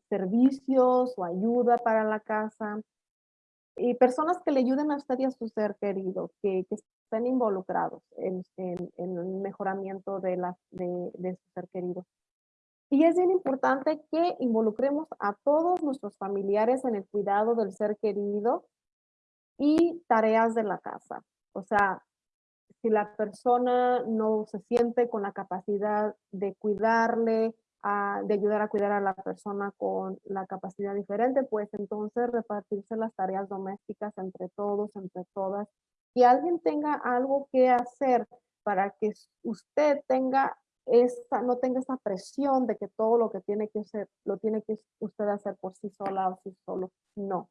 servicios o ayuda para la casa. Y personas que le ayuden a usted y a su ser querido, que, estén involucrados en, el mejoramiento de, la, de, de su ser querido. Y es bien importante que involucremos a todos nuestros familiares en el cuidado del ser querido y tareas de la casa. O sea, si la persona no se siente con la capacidad de cuidarle, de ayudar a cuidar a la persona con la capacidad diferente, pues entonces repartirse las tareas domésticas entre todos, entre todas, y alguien tenga algo que hacer para que usted tenga esa, no tenga esa presión de que todo lo que tiene que hacer, lo tiene que usted hacer por sí sola o sí solo. No,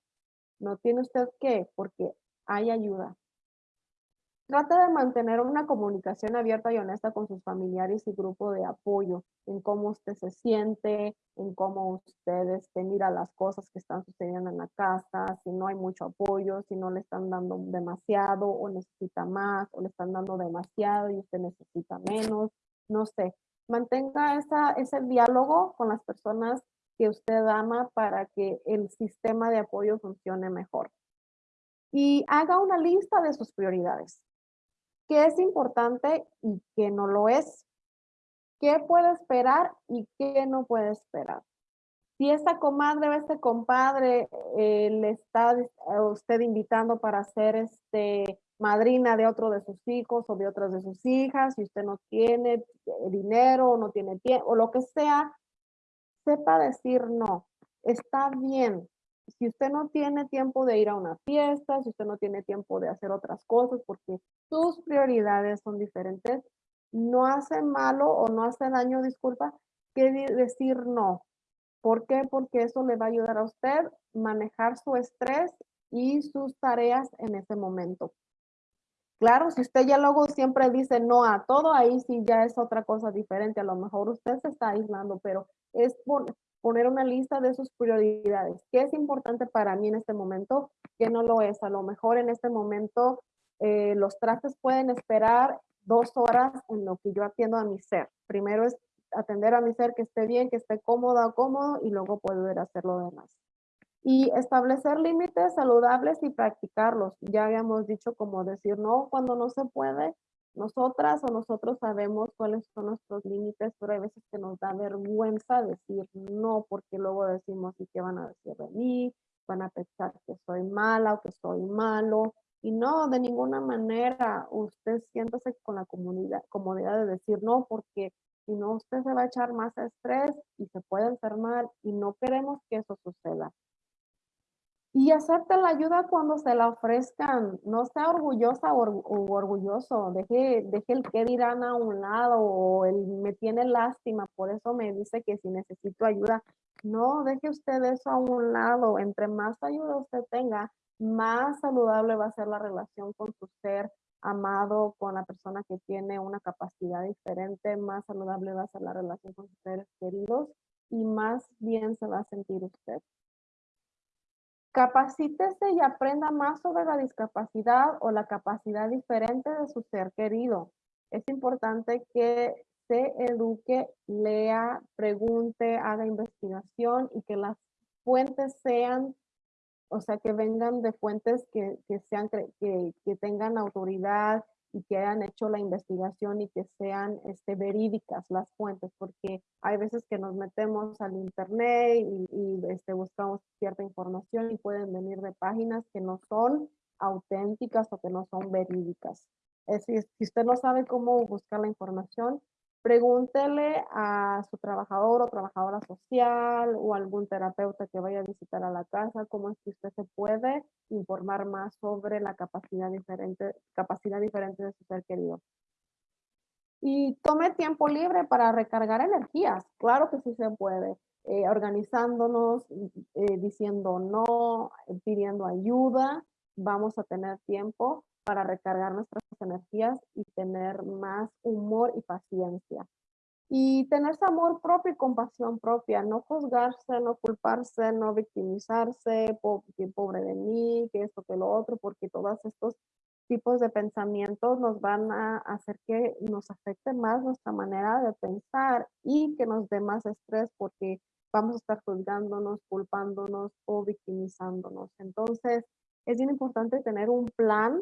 no tiene usted que, porque hay ayuda, Trate de mantener una comunicación abierta y honesta con sus familiares y grupo de apoyo en cómo usted se siente, en cómo ustedes este, mira las cosas que están sucediendo en la casa, si no hay mucho apoyo, si no le están dando demasiado o necesita más, o le están dando demasiado y usted necesita menos, no sé. Mantenga ese diálogo con las personas que usted ama para que el sistema de apoyo funcione mejor. Y haga una lista de sus prioridades qué es importante y qué no lo es, qué puede esperar y qué no puede esperar. Si esta comadre o este compadre eh, le está usted invitando para ser este madrina de otro de sus hijos o de otras de sus hijas, si usted no tiene eh, dinero o no tiene tiempo o lo que sea, sepa decir no. Está bien, si usted no tiene tiempo de ir a una fiesta, si usted no tiene tiempo de hacer otras cosas porque sus prioridades son diferentes, no hace malo o no hace daño, disculpa, que decir no. ¿Por qué? Porque eso le va a ayudar a usted manejar su estrés y sus tareas en ese momento. Claro, si usted ya luego siempre dice no a todo, ahí sí ya es otra cosa diferente. A lo mejor usted se está aislando, pero es por, poner una lista de sus prioridades. ¿Qué es importante para mí en este momento? ¿Qué no lo es? A lo mejor en este momento eh, los trastes pueden esperar dos horas en lo que yo atiendo a mi ser. Primero es atender a mi ser que esté bien, que esté cómoda o cómodo y luego poder hacer lo demás. Y establecer límites saludables y practicarlos. Ya habíamos dicho como decir no cuando no se puede nosotras o nosotros sabemos cuáles son nuestros límites, pero hay veces que nos da vergüenza decir no, porque luego decimos, ¿y qué van a decir de mí? Van a pensar que soy mala o que soy malo. Y no, de ninguna manera, usted siéntase con la comunidad, comodidad de decir no, porque si no, usted se va a echar más estrés y se puede enfermar y no queremos que eso suceda. Y acepte la ayuda cuando se la ofrezcan. No sea orgullosa o, orgulloso. Deje, deje el que dirán a un lado o el me tiene lástima. Por eso me dice que si necesito ayuda. No, deje usted eso a un lado. Entre más ayuda usted tenga, más saludable va a ser la relación con su ser amado, con la persona que tiene una capacidad diferente. Más saludable va a ser la relación con sus seres queridos y más bien se va a sentir usted. Capacítese y aprenda más sobre la discapacidad o la capacidad diferente de su ser querido. Es importante que se eduque, lea, pregunte, haga investigación y que las fuentes sean, o sea, que vengan de fuentes que, sean, que, que tengan autoridad, y que hayan hecho la investigación y que sean este, verídicas las fuentes, porque hay veces que nos metemos al internet y, este, buscamos cierta información y pueden venir de páginas que no son auténticas o que no son verídicas. Es decir, si usted no sabe cómo buscar la información, pregúntele a su trabajador o trabajadora social o algún terapeuta que vaya a visitar a la casa cómo es que usted se puede informar más sobre la capacidad diferente, capacidad diferente de su ser querido. Y tome tiempo libre para recargar energías. Claro que sí se puede. Eh, organizándonos, eh, diciendo no, pidiendo ayuda, vamos a tener tiempo para recargar nuestras energías y tener más humor y paciencia. Y tener amor propio y compasión propia, no juzgarse, no culparse, no victimizarse, que pobre de mí, que esto, que lo otro, porque todos estos tipos de pensamientos nos van a hacer que nos afecte más nuestra manera de pensar y que nos dé más estrés porque vamos a estar juzgándonos, culpándonos o victimizándonos. Entonces, es bien importante tener un plan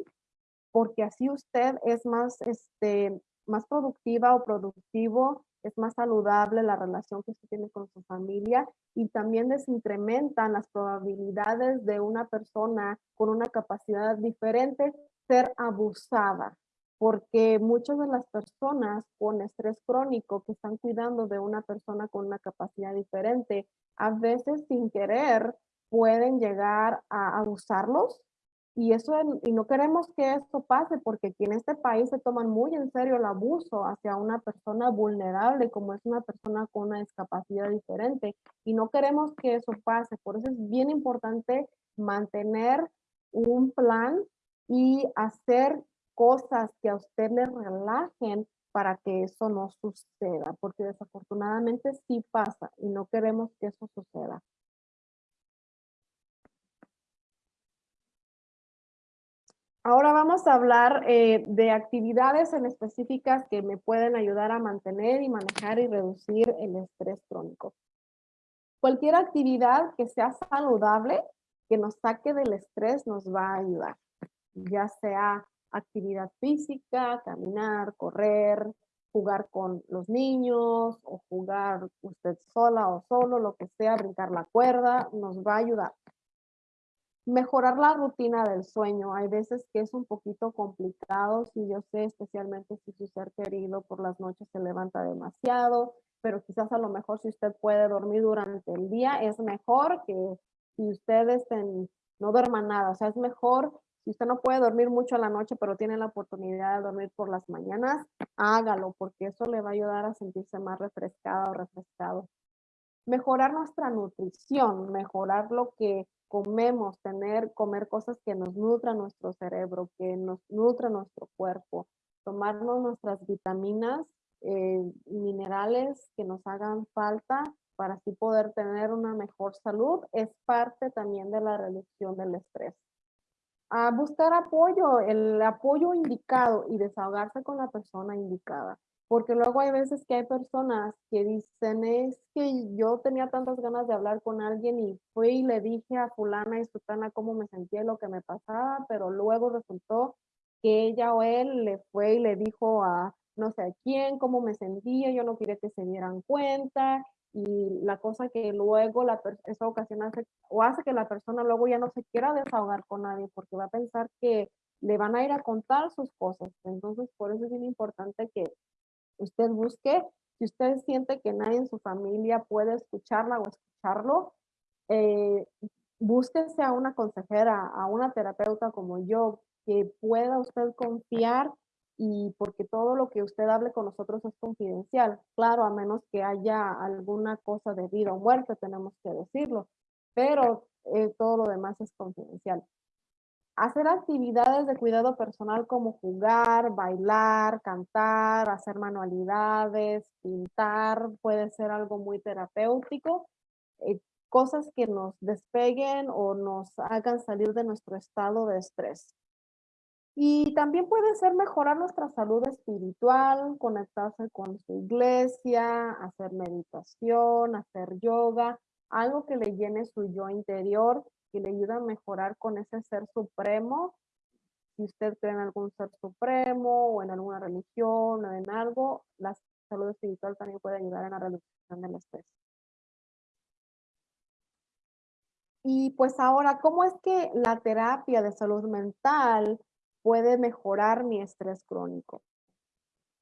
porque así usted es más, este, más productiva o productivo, es más saludable la relación que usted tiene con su familia y también desincrementan las probabilidades de una persona con una capacidad diferente ser abusada, porque muchas de las personas con estrés crónico que están cuidando de una persona con una capacidad diferente, a veces sin querer pueden llegar a abusarlos y, eso, y no queremos que esto pase porque aquí en este país se toman muy en serio el abuso hacia una persona vulnerable como es una persona con una discapacidad diferente. Y no queremos que eso pase. Por eso es bien importante mantener un plan y hacer cosas que a usted le relajen para que eso no suceda, porque desafortunadamente sí pasa y no queremos que eso suceda. Ahora vamos a hablar eh, de actividades en específicas que me pueden ayudar a mantener y manejar y reducir el estrés crónico. Cualquier actividad que sea saludable, que nos saque del estrés, nos va a ayudar. Ya sea actividad física, caminar, correr, jugar con los niños o jugar usted sola o solo, lo que sea, brincar la cuerda, nos va a ayudar. Mejorar la rutina del sueño. Hay veces que es un poquito complicado, si yo sé, especialmente si su ser querido por las noches se levanta demasiado, pero quizás a lo mejor si usted puede dormir durante el día, es mejor que si ustedes no duerman nada. O sea, es mejor si usted no puede dormir mucho a la noche, pero tiene la oportunidad de dormir por las mañanas, hágalo, porque eso le va a ayudar a sentirse más refrescado o refrescado. Mejorar nuestra nutrición, mejorar lo que comemos, tener, comer cosas que nos nutran nuestro cerebro, que nos nutran nuestro cuerpo, tomarnos nuestras vitaminas, eh, minerales que nos hagan falta para así poder tener una mejor salud, es parte también de la reducción del estrés. A buscar apoyo, el apoyo indicado y desahogarse con la persona indicada. Porque luego hay veces que hay personas que dicen, es que yo tenía tantas ganas de hablar con alguien y fui y le dije a fulana y sutana cómo me sentía y lo que me pasaba, pero luego resultó que ella o él le fue y le dijo a no sé a quién cómo me sentía, yo no quería que se dieran cuenta y la cosa que luego la esa ocasión hace o hace que la persona luego ya no se quiera desahogar con nadie porque va a pensar que le van a ir a contar sus cosas. Entonces, por eso es bien importante que usted busque, si usted siente que nadie en su familia puede escucharla o escucharlo, eh, búsquese a una consejera, a una terapeuta como yo, que pueda usted confiar y porque todo lo que usted hable con nosotros es confidencial. Claro, a menos que haya alguna cosa de vida o muerte, tenemos que decirlo, pero eh, todo lo demás es confidencial. Hacer actividades de cuidado personal como jugar, bailar, cantar, hacer manualidades, pintar, puede ser algo muy terapéutico. Eh, cosas que nos despeguen o nos hagan salir de nuestro estado de estrés. Y también puede ser mejorar nuestra salud espiritual, conectarse con su iglesia, hacer meditación, hacer yoga, algo que le llene su yo interior que le ayuda a mejorar con ese ser supremo. Si usted cree en algún ser supremo o en alguna religión o en algo, la salud espiritual también puede ayudar en la reducción del estrés. Y pues ahora, ¿cómo es que la terapia de salud mental puede mejorar mi estrés crónico?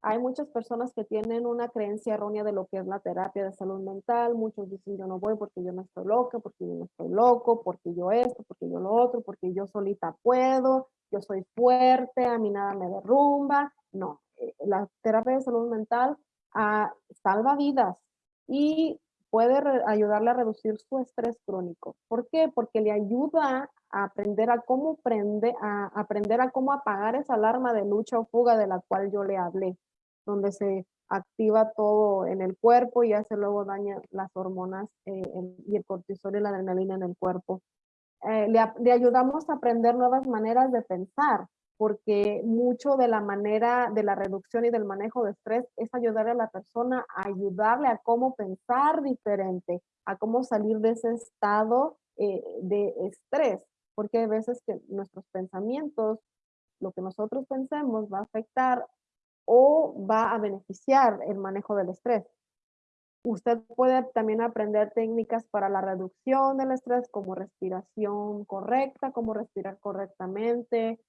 Hay muchas personas que tienen una creencia errónea de lo que es la terapia de salud mental. Muchos dicen, yo no voy porque yo no estoy loca, porque yo no estoy loco, porque yo esto, porque yo lo otro, porque yo solita puedo, yo soy fuerte, a mí nada me derrumba. No, eh, la terapia de salud mental ah, salva vidas y puede ayudarle a reducir su estrés crónico. ¿Por qué? Porque le ayuda a aprender a cómo prende, a aprender a cómo apagar esa alarma de lucha o fuga de la cual yo le hablé donde se activa todo en el cuerpo y hace luego daña las hormonas eh, y el cortisol y la adrenalina en el cuerpo. Eh, le, ayudamos a aprender nuevas maneras de pensar, porque mucho de la manera de la reducción y del manejo de estrés es ayudar a la persona a ayudarle a cómo pensar diferente, a cómo salir de ese estado eh, de estrés, porque hay veces que nuestros pensamientos, lo que nosotros pensemos va a afectar o va a beneficiar el manejo del estrés. Usted puede también aprender técnicas para la reducción del estrés como respiración correcta, cómo respirar correctamente,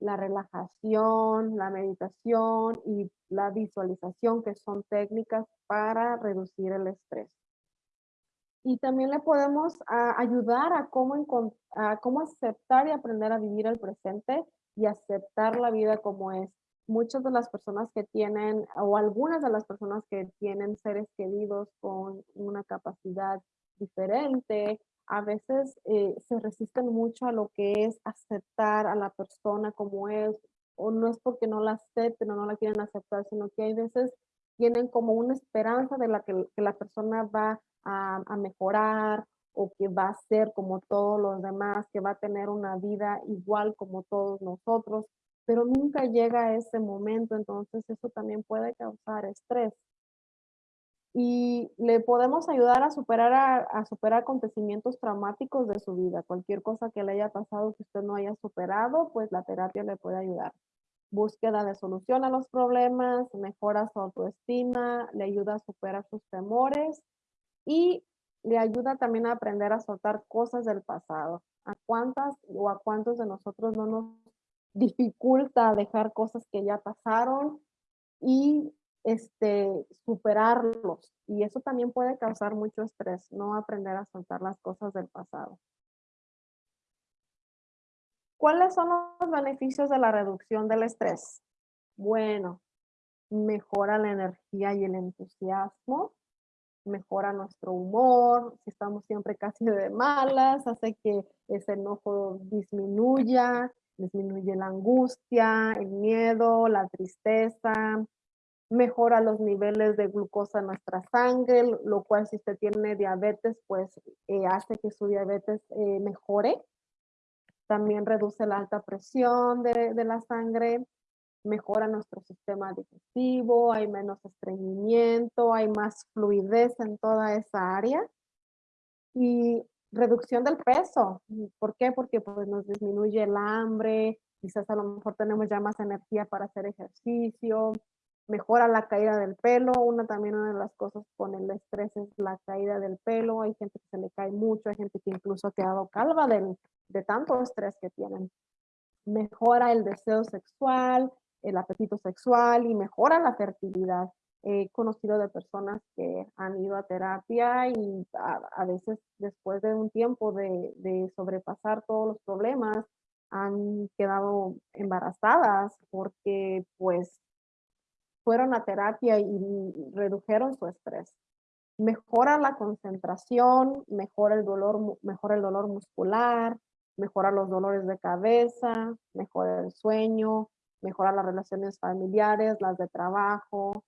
la relajación, la meditación y la visualización, que son técnicas para reducir el estrés. Y también le podemos ah, ayudar a cómo aceptar y aprender a vivir el presente y aceptar la vida como es muchas de las personas que tienen, o algunas de las personas que tienen seres queridos con una capacidad diferente, a veces eh, se resisten mucho a lo que es aceptar a la persona como es, o no es porque no la acepten o no la quieren aceptar, sino que hay veces tienen como una esperanza de la que, la persona va a, a, mejorar o que va a ser como todos los demás, que va a tener una vida igual como todos nosotros, pero nunca llega a ese momento, entonces eso también puede causar estrés. Y le podemos ayudar a superar, a, superar acontecimientos traumáticos de su vida. Cualquier cosa que le haya pasado que usted no haya superado, pues la terapia le puede ayudar. Búsqueda de solución a los problemas, mejora su autoestima, le ayuda a superar sus temores y le ayuda también a aprender a soltar cosas del pasado. ¿A cuántas o a cuántos de nosotros no nos dificulta dejar cosas que ya pasaron y este, superarlos. Y eso también puede causar mucho estrés, no aprender a soltar las cosas del pasado. ¿Cuáles son los beneficios de la reducción del estrés? Bueno, mejora la energía y el entusiasmo, mejora nuestro humor, si estamos siempre casi de malas, hace que ese enojo disminuya, disminuye la angustia, el miedo, la tristeza, mejora los niveles de glucosa en nuestra sangre, lo cual si usted tiene diabetes, pues eh, hace que su diabetes eh, mejore. También reduce la alta presión de, de, la sangre, mejora nuestro sistema digestivo, hay menos estreñimiento, hay más fluidez en toda esa área. Y reducción del peso. ¿Por qué? Porque pues nos disminuye el hambre, quizás a lo mejor tenemos ya más energía para hacer ejercicio, mejora la caída del pelo. Una también una de las cosas con el estrés es la caída del pelo. Hay gente que se le cae mucho, hay gente que incluso ha quedado calva de, de tanto estrés que tienen. Mejora el deseo sexual, el apetito sexual y mejora la fertilidad he conocido de personas que han ido a terapia y a, veces después de un tiempo de, de, sobrepasar todos los problemas han quedado embarazadas porque pues fueron a terapia y redujeron su estrés. Mejora la concentración, mejora el dolor, mejora el dolor muscular, mejora los dolores de cabeza, mejora el sueño, mejora las relaciones familiares, las de trabajo,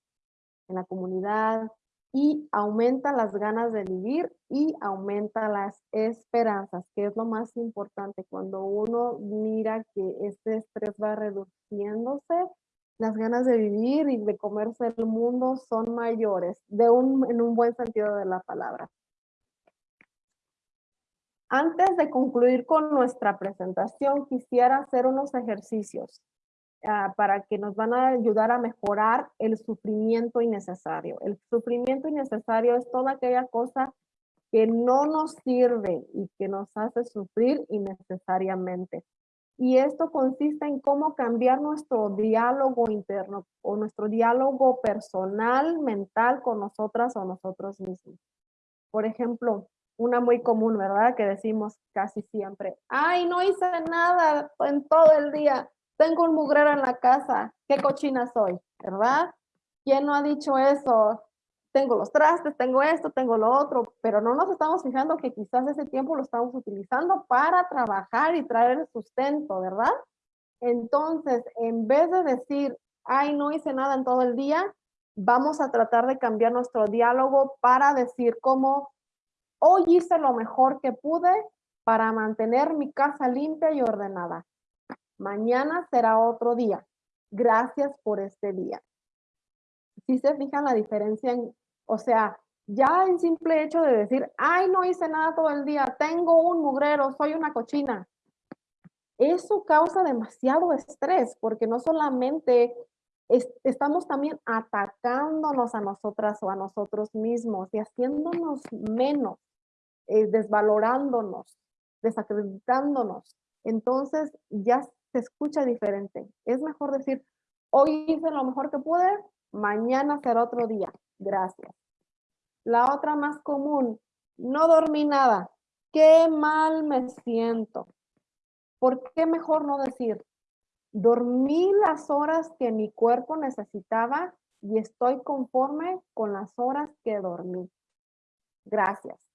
en la comunidad y aumenta las ganas de vivir y aumenta las esperanzas, que es lo más importante. Cuando uno mira que este estrés va reduciéndose, las ganas de vivir y de comerse el mundo son mayores, de un, en un buen sentido de la palabra. Antes de concluir con nuestra presentación, quisiera hacer unos ejercicios. Ah, para que nos van a ayudar a mejorar el sufrimiento innecesario. El sufrimiento innecesario es toda aquella cosa que no nos sirve y que nos hace sufrir innecesariamente. Y esto consiste en cómo cambiar nuestro diálogo interno o nuestro diálogo personal, mental con nosotras o nosotros mismos. Por ejemplo, una muy común, ¿verdad? Que decimos casi siempre, ay, no hice nada en todo el día tengo un mugrero en la casa, qué cochina soy, ¿verdad? ¿Quién no ha dicho eso? Tengo los trastes, tengo esto, tengo lo otro, pero no nos estamos fijando que quizás ese tiempo lo estamos utilizando para trabajar y traer el sustento, ¿verdad? Entonces, en vez de decir, ay, no hice nada en todo el día, vamos a tratar de cambiar nuestro diálogo para decir como, hoy hice lo mejor que pude para mantener mi casa limpia y ordenada. Mañana será otro día. Gracias por este día. Si se fijan la diferencia, en, o sea, ya el simple hecho de decir, ay, no hice nada todo el día, tengo un mugrero, soy una cochina. Eso causa demasiado estrés porque no solamente estamos también atacándonos a nosotras o a nosotros mismos y haciéndonos menos, eh, desvalorándonos, desacreditándonos. Entonces ya se escucha diferente. Es mejor decir, hoy hice lo mejor que pude, mañana será otro día. Gracias. La otra más común, no dormí nada. Qué mal me siento. ¿Por qué mejor no decir, dormí las horas que mi cuerpo necesitaba y estoy conforme con las horas que dormí? Gracias.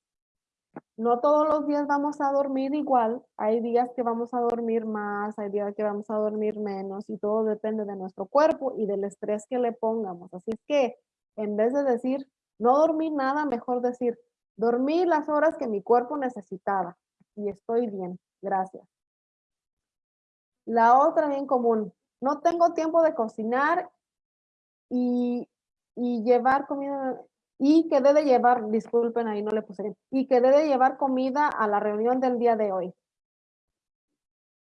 No todos los días vamos a dormir igual. Hay días que vamos a dormir más, hay días que vamos a dormir menos y todo depende de nuestro cuerpo y del estrés que le pongamos. Así es que en vez de decir no dormí nada, mejor decir dormí las horas que mi cuerpo necesitaba y estoy bien. Gracias. La otra bien común, no tengo tiempo de cocinar y, llevar comida, y que de llevar, disculpen ahí no le puse, y que de llevar comida a la reunión del día de hoy.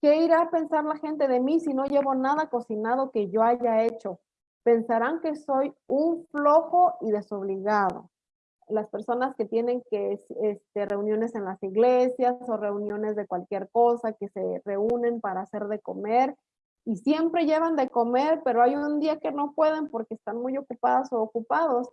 ¿Qué irá a pensar la gente de mí si no llevo nada cocinado que yo haya hecho? Pensarán que soy un flojo y desobligado las personas que tienen que este, reuniones en las iglesias o reuniones de cualquier cosa, que se reúnen para hacer de comer y siempre llevan de comer, pero hay un día que no pueden porque están muy ocupadas o ocupados.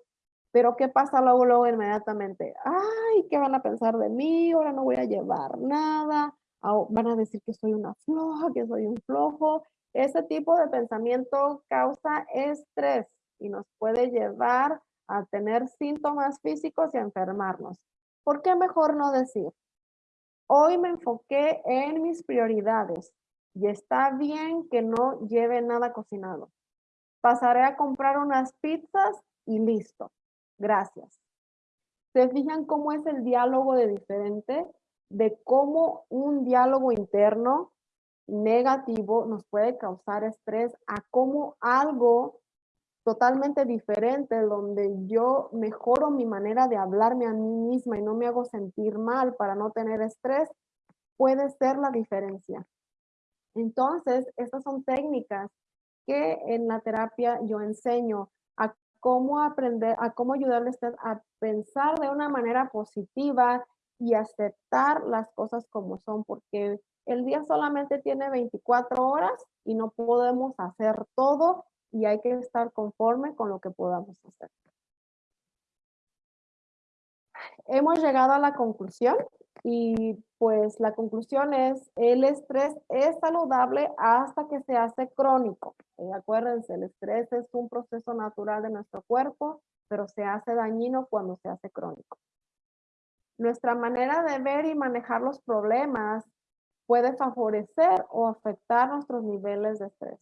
Pero ¿qué pasa luego, luego inmediatamente? Ay, ¿qué van a pensar de mí? Ahora no voy a llevar nada. Van a decir que soy una floja, que soy un flojo. Ese tipo de pensamiento causa estrés y nos puede llevar a tener síntomas físicos y a enfermarnos. ¿Por qué mejor no decir? Hoy me enfoqué en mis prioridades y está bien que no lleve nada cocinado. Pasaré a comprar unas pizzas y listo. Gracias. ¿Se fijan cómo es el diálogo de diferente? De cómo un diálogo interno negativo nos puede causar estrés a cómo algo totalmente diferente, donde yo mejoro mi manera de hablarme a mí misma y no me hago sentir mal para no tener estrés, puede ser la diferencia. Entonces, estas son técnicas que en la terapia yo enseño cómo aprender, a cómo ayudarles a pensar de una manera positiva y aceptar las cosas como son, porque el día solamente tiene 24 horas y no podemos hacer todo y hay que estar conforme con lo que podamos hacer. Hemos llegado a la conclusión y pues la conclusión es el estrés es saludable hasta que se hace crónico. Eh, acuérdense, el estrés es un proceso natural de nuestro cuerpo, pero se hace dañino cuando se hace crónico. Nuestra manera de ver y manejar los problemas puede favorecer o afectar nuestros niveles de estrés.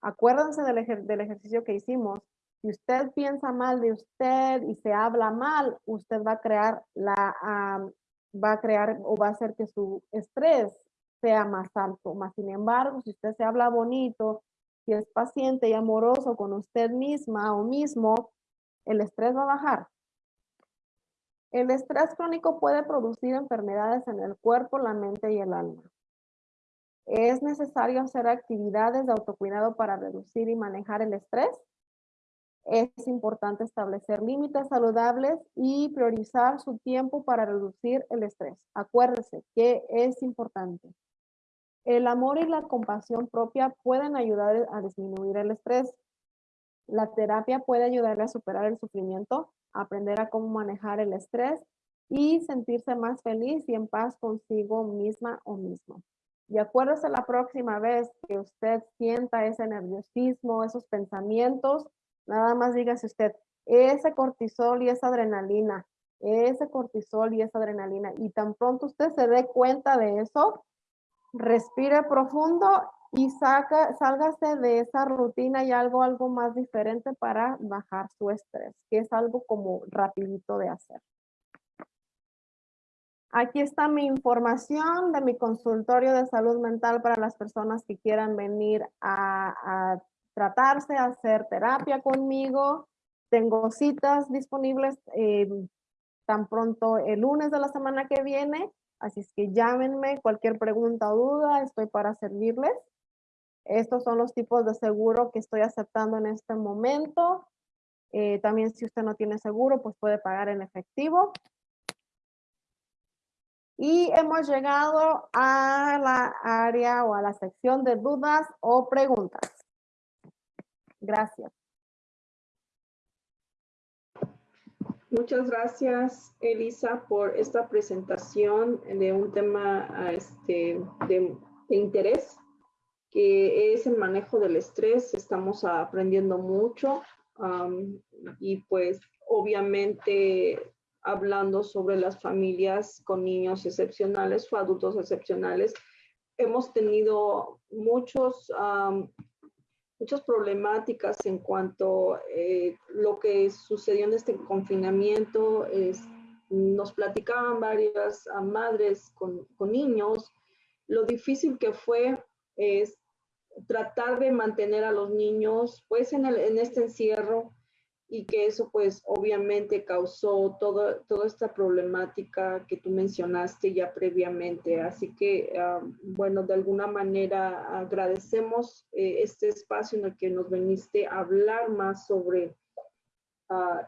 Acuérdense del, ejercicio que hicimos. Si usted piensa mal de usted y se habla mal, usted va a crear la, va a crear o va a hacer que su estrés sea más alto. Más sin embargo, si usted se habla bonito, si es paciente y amoroso con usted misma o mismo, el estrés va a bajar. El estrés crónico puede producir enfermedades en el cuerpo, la mente y el alma. ¿Es necesario hacer actividades de autocuidado para reducir y manejar el estrés? Es importante establecer límites saludables y priorizar su tiempo para reducir el estrés. Acuérdese que es importante. El amor y la compasión propia pueden ayudar a disminuir el estrés. La terapia puede ayudarle a superar el sufrimiento, aprender a cómo manejar el estrés y sentirse más feliz y en paz consigo misma o mismo. Y acuérdese la próxima vez que usted sienta ese nerviosismo, esos pensamientos, nada más dígase usted, ese cortisol y esa adrenalina, ese cortisol y esa adrenalina. Y tan pronto usted se dé cuenta de eso, respire profundo y saca, sálgase de esa rutina y algo, algo más diferente para bajar su estrés, que es algo como rapidito de hacer. Aquí está mi información de mi consultorio de salud mental para las personas que quieran venir a, tratarse, hacer terapia conmigo. Tengo citas disponibles eh, tan pronto el lunes de la semana que viene. Así es que llámenme, cualquier pregunta o duda, estoy para servirles. Estos son los tipos de seguro que estoy aceptando en este momento. Eh, también si usted no tiene seguro, pues puede pagar en efectivo. Y hemos llegado a la área o a la sección de dudas o preguntas. Gracias. Muchas gracias, Elisa, por esta presentación de un tema este, de, interés, que es el manejo del estrés. Estamos aprendiendo mucho y pues obviamente hablando sobre las familias con niños excepcionales o adultos excepcionales. Hemos tenido muchos, muchas problemáticas en cuanto a eh, lo que sucedió en este confinamiento. Es, nos platicaban varias madres con, con niños lo difícil que fue es tratar de mantener a los niños pues en, el, en este encierro y que eso pues obviamente causó todo, toda esta problemática que tú mencionaste ya previamente. Así que ah, bueno, de alguna manera agradecemos eh, este espacio en el que nos veniste a hablar más sobre uh,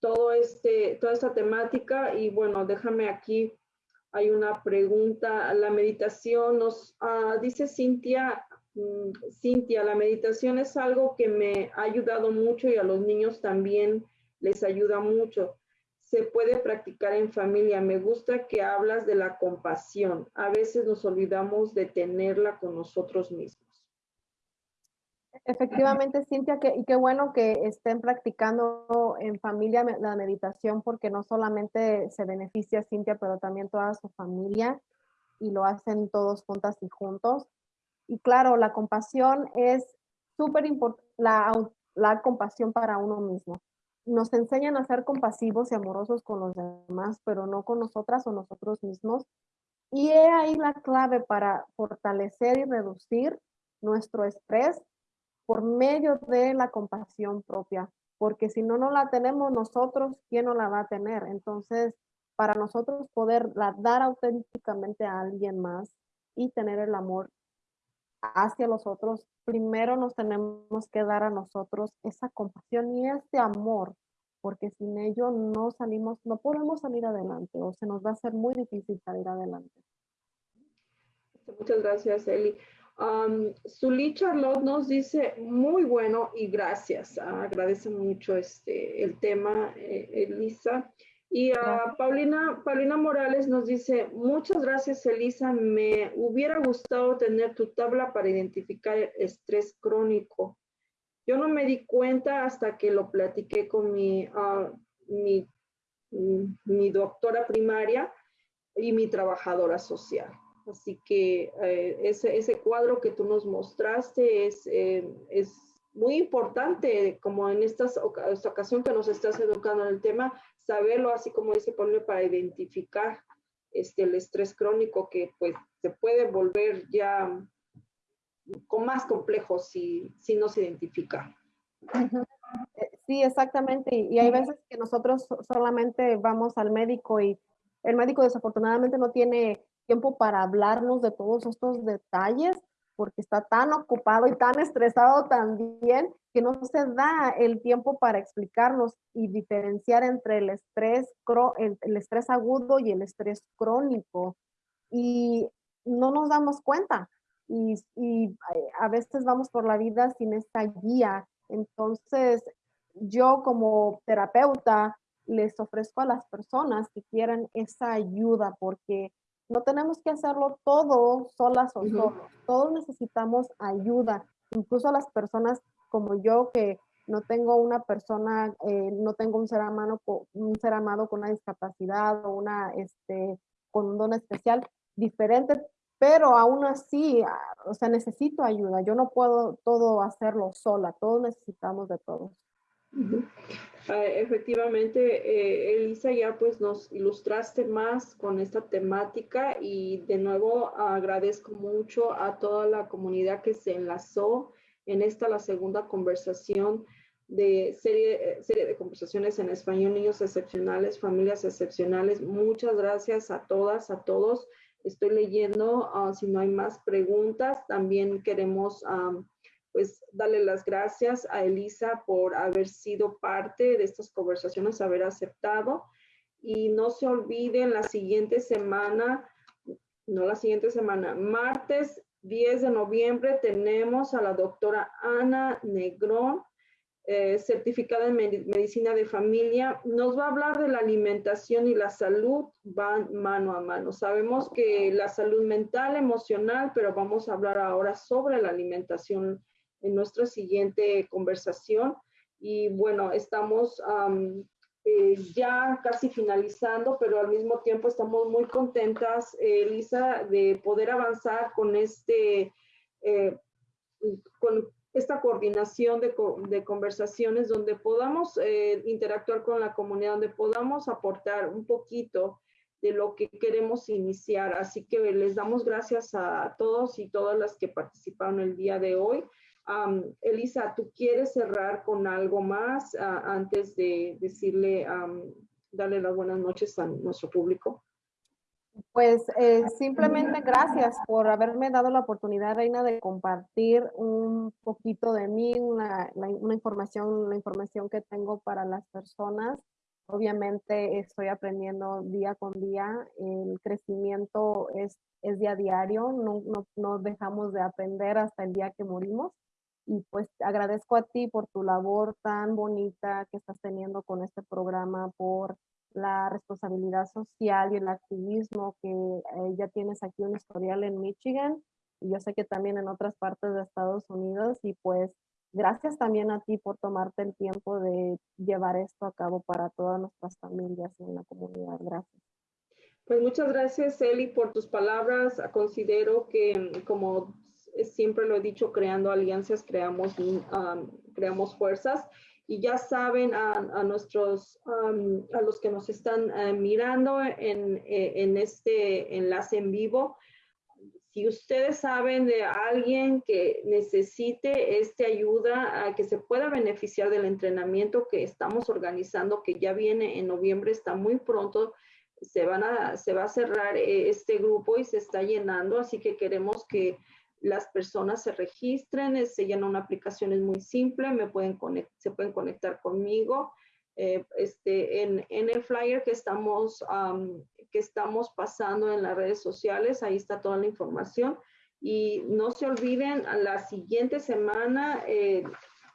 todo este, toda esta temática y bueno, déjame aquí hay una pregunta. La meditación nos uh, dice Cintia, Cintia, la meditación es algo que me ha ayudado mucho y a los niños también les ayuda mucho. Se puede practicar en familia. Me gusta que hablas de la compasión. A veces nos olvidamos de tenerla con nosotros mismos. Efectivamente, Cintia, que, y qué bueno que estén practicando en familia la meditación porque no solamente se beneficia Cintia, pero también toda su familia y lo hacen todos juntas y juntos. Y claro, la compasión es súper importante, la, la compasión para uno mismo. Nos enseñan a ser compasivos y amorosos con los demás, pero no con nosotras o nosotros mismos. Y he ahí la clave para fortalecer y reducir nuestro estrés por medio de la compasión propia, porque si no no la tenemos nosotros, ¿quién no la va a tener? Entonces, para nosotros poder dar auténticamente a alguien más y tener el amor hacia los otros, primero nos tenemos que dar a nosotros esa compasión y ese amor, porque sin ello no salimos, no podemos salir adelante o se nos va a hacer muy difícil salir adelante. Muchas gracias, Eli. Um, Zully Charlotte nos dice, muy bueno y gracias. agradece mucho este, el tema, eh, Elisa. Y a Paulina, Paulina Morales nos dice, muchas gracias, Elisa. Me hubiera gustado tener tu tabla para identificar el estrés crónico. Yo no me di cuenta hasta que lo platiqué con mi, ah, mi, mi doctora primaria y mi trabajadora social. Así que eh, ese, ese, cuadro que tú nos mostraste es, eh, es muy importante, como en esta ocasión que nos estás educando en el tema, saberlo, así como dice Pablo, para identificar este, el estrés crónico que pues se puede volver ya con más complejo si, si no se identifica. Eh, sí, exactamente. Y hay veces que nosotros solamente vamos al médico y el médico desafortunadamente no tiene tiempo para hablarnos de todos estos detalles porque está tan ocupado y tan estresado también que no se da el tiempo para explicarnos y diferenciar entre el estrés, el, estrés agudo y el estrés crónico. Y no nos damos cuenta y, y a veces vamos por la vida sin esta guía. Entonces, yo como terapeuta les ofrezco a las personas que quieran esa ayuda porque no tenemos que hacerlo todo solas o solos. Todos necesitamos ayuda. Incluso las personas como yo que no tengo una persona, eh, no tengo un ser, amado, un ser amado con una discapacidad o una, este, con un don especial diferente, pero aún así, ah, o sea, necesito ayuda. Yo no puedo todo hacerlo sola. Todos necesitamos de todos. Ah, efectivamente, eh, Elisa, ya pues nos ilustraste más con esta temática y de nuevo agradezco mucho a toda la comunidad que se enlazó en esta, la segunda conversación de serie, serie de conversaciones en español, niños excepcionales, familias excepcionales. Muchas gracias a todas, a todos. Estoy leyendo, ah, si no hay más preguntas, también queremos pues darle las gracias a Elisa por haber sido parte de estas conversaciones, haber aceptado. Y no se olviden, la siguiente semana, no la siguiente semana, martes 10 de noviembre tenemos a la doctora Ana Negrón, eh, certificada en medicina de familia. Nos va a hablar de la alimentación y la salud, van mano a mano. Sabemos que la salud mental, emocional, pero vamos a hablar ahora sobre la alimentación en nuestra siguiente conversación. Y bueno, estamos eh, ya casi finalizando, pero al mismo tiempo estamos muy contentas, Elisa, de poder avanzar con este, con esta coordinación de, de conversaciones donde podamos interactuar con la comunidad, donde podamos aportar un poquito de lo que queremos iniciar. Así que les damos gracias a todos y todas las que participaron el día de hoy. Elisa, ¿tú quieres cerrar con algo más antes de decirle, darle las buenas noches a nuestro público? Pues eh, simplemente gracias por haberme dado la oportunidad, Reina, de compartir un poquito de mí, una información, la información que tengo para las personas Obviamente estoy aprendiendo día con día, el crecimiento es, es día a diario, no, no, no dejamos de aprender hasta el día que morimos. Y pues agradezco a ti por tu labor tan bonita que estás teniendo con este programa, por la responsabilidad social y el activismo que eh, ya tienes aquí un historial en Michigan y yo sé que también en otras partes de Estados Unidos y pues Gracias también a ti por tomarte el tiempo de llevar esto a cabo para todas nuestras familias en la comunidad. Gracias. Pues muchas gracias, Eli, por tus palabras. Considero que, como siempre lo he dicho, creando alianzas, creamos, um, creamos fuerzas. Y ya saben a, nuestros, um, a los que nos están uh, mirando en, en este enlace en vivo, si ustedes saben de alguien que necesite esta ayuda, a que se pueda beneficiar del entrenamiento que estamos organizando, que ya viene en noviembre, está muy pronto, se, van a, se va a cerrar eh, este grupo y se está llenando, así que queremos que las personas se registren, se llena una aplicación, es muy simple, me pueden se pueden conectar conmigo. Eh, este, en, en, el flyer que estamos que estamos pasando en las redes sociales. Ahí está toda la información. Y no se olviden, la siguiente semana, eh,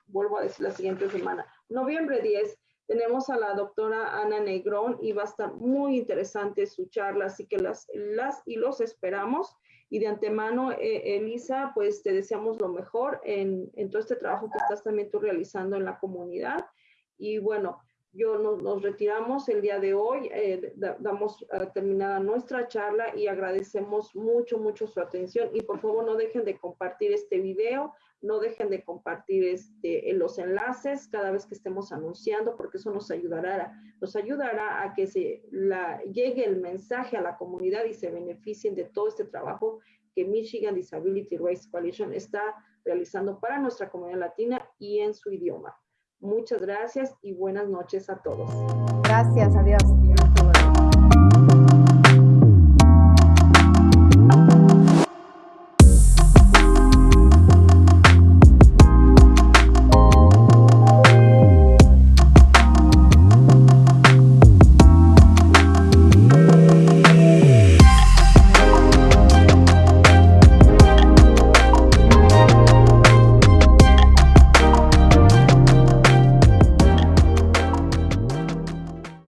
vuelvo a decir la siguiente semana, noviembre 10, tenemos a la doctora Ana Negrón y va a estar muy interesante su charla, así que las, las y los esperamos. Y de antemano, eh, Elisa, pues te deseamos lo mejor en, en todo este trabajo que estás también tú realizando en la comunidad. Y bueno, yo nos, retiramos el día de hoy, eh, damos eh, terminada nuestra charla y agradecemos mucho, mucho su atención y por favor no dejen de compartir este video, no dejen de compartir este, los enlaces cada vez que estemos anunciando porque eso nos ayudará, nos ayudará a que se la, llegue el mensaje a la comunidad y se beneficien de todo este trabajo que Michigan Disability Rights Coalition está realizando para nuestra comunidad latina y en su idioma. Muchas gracias y buenas noches a todos. Gracias, adiós.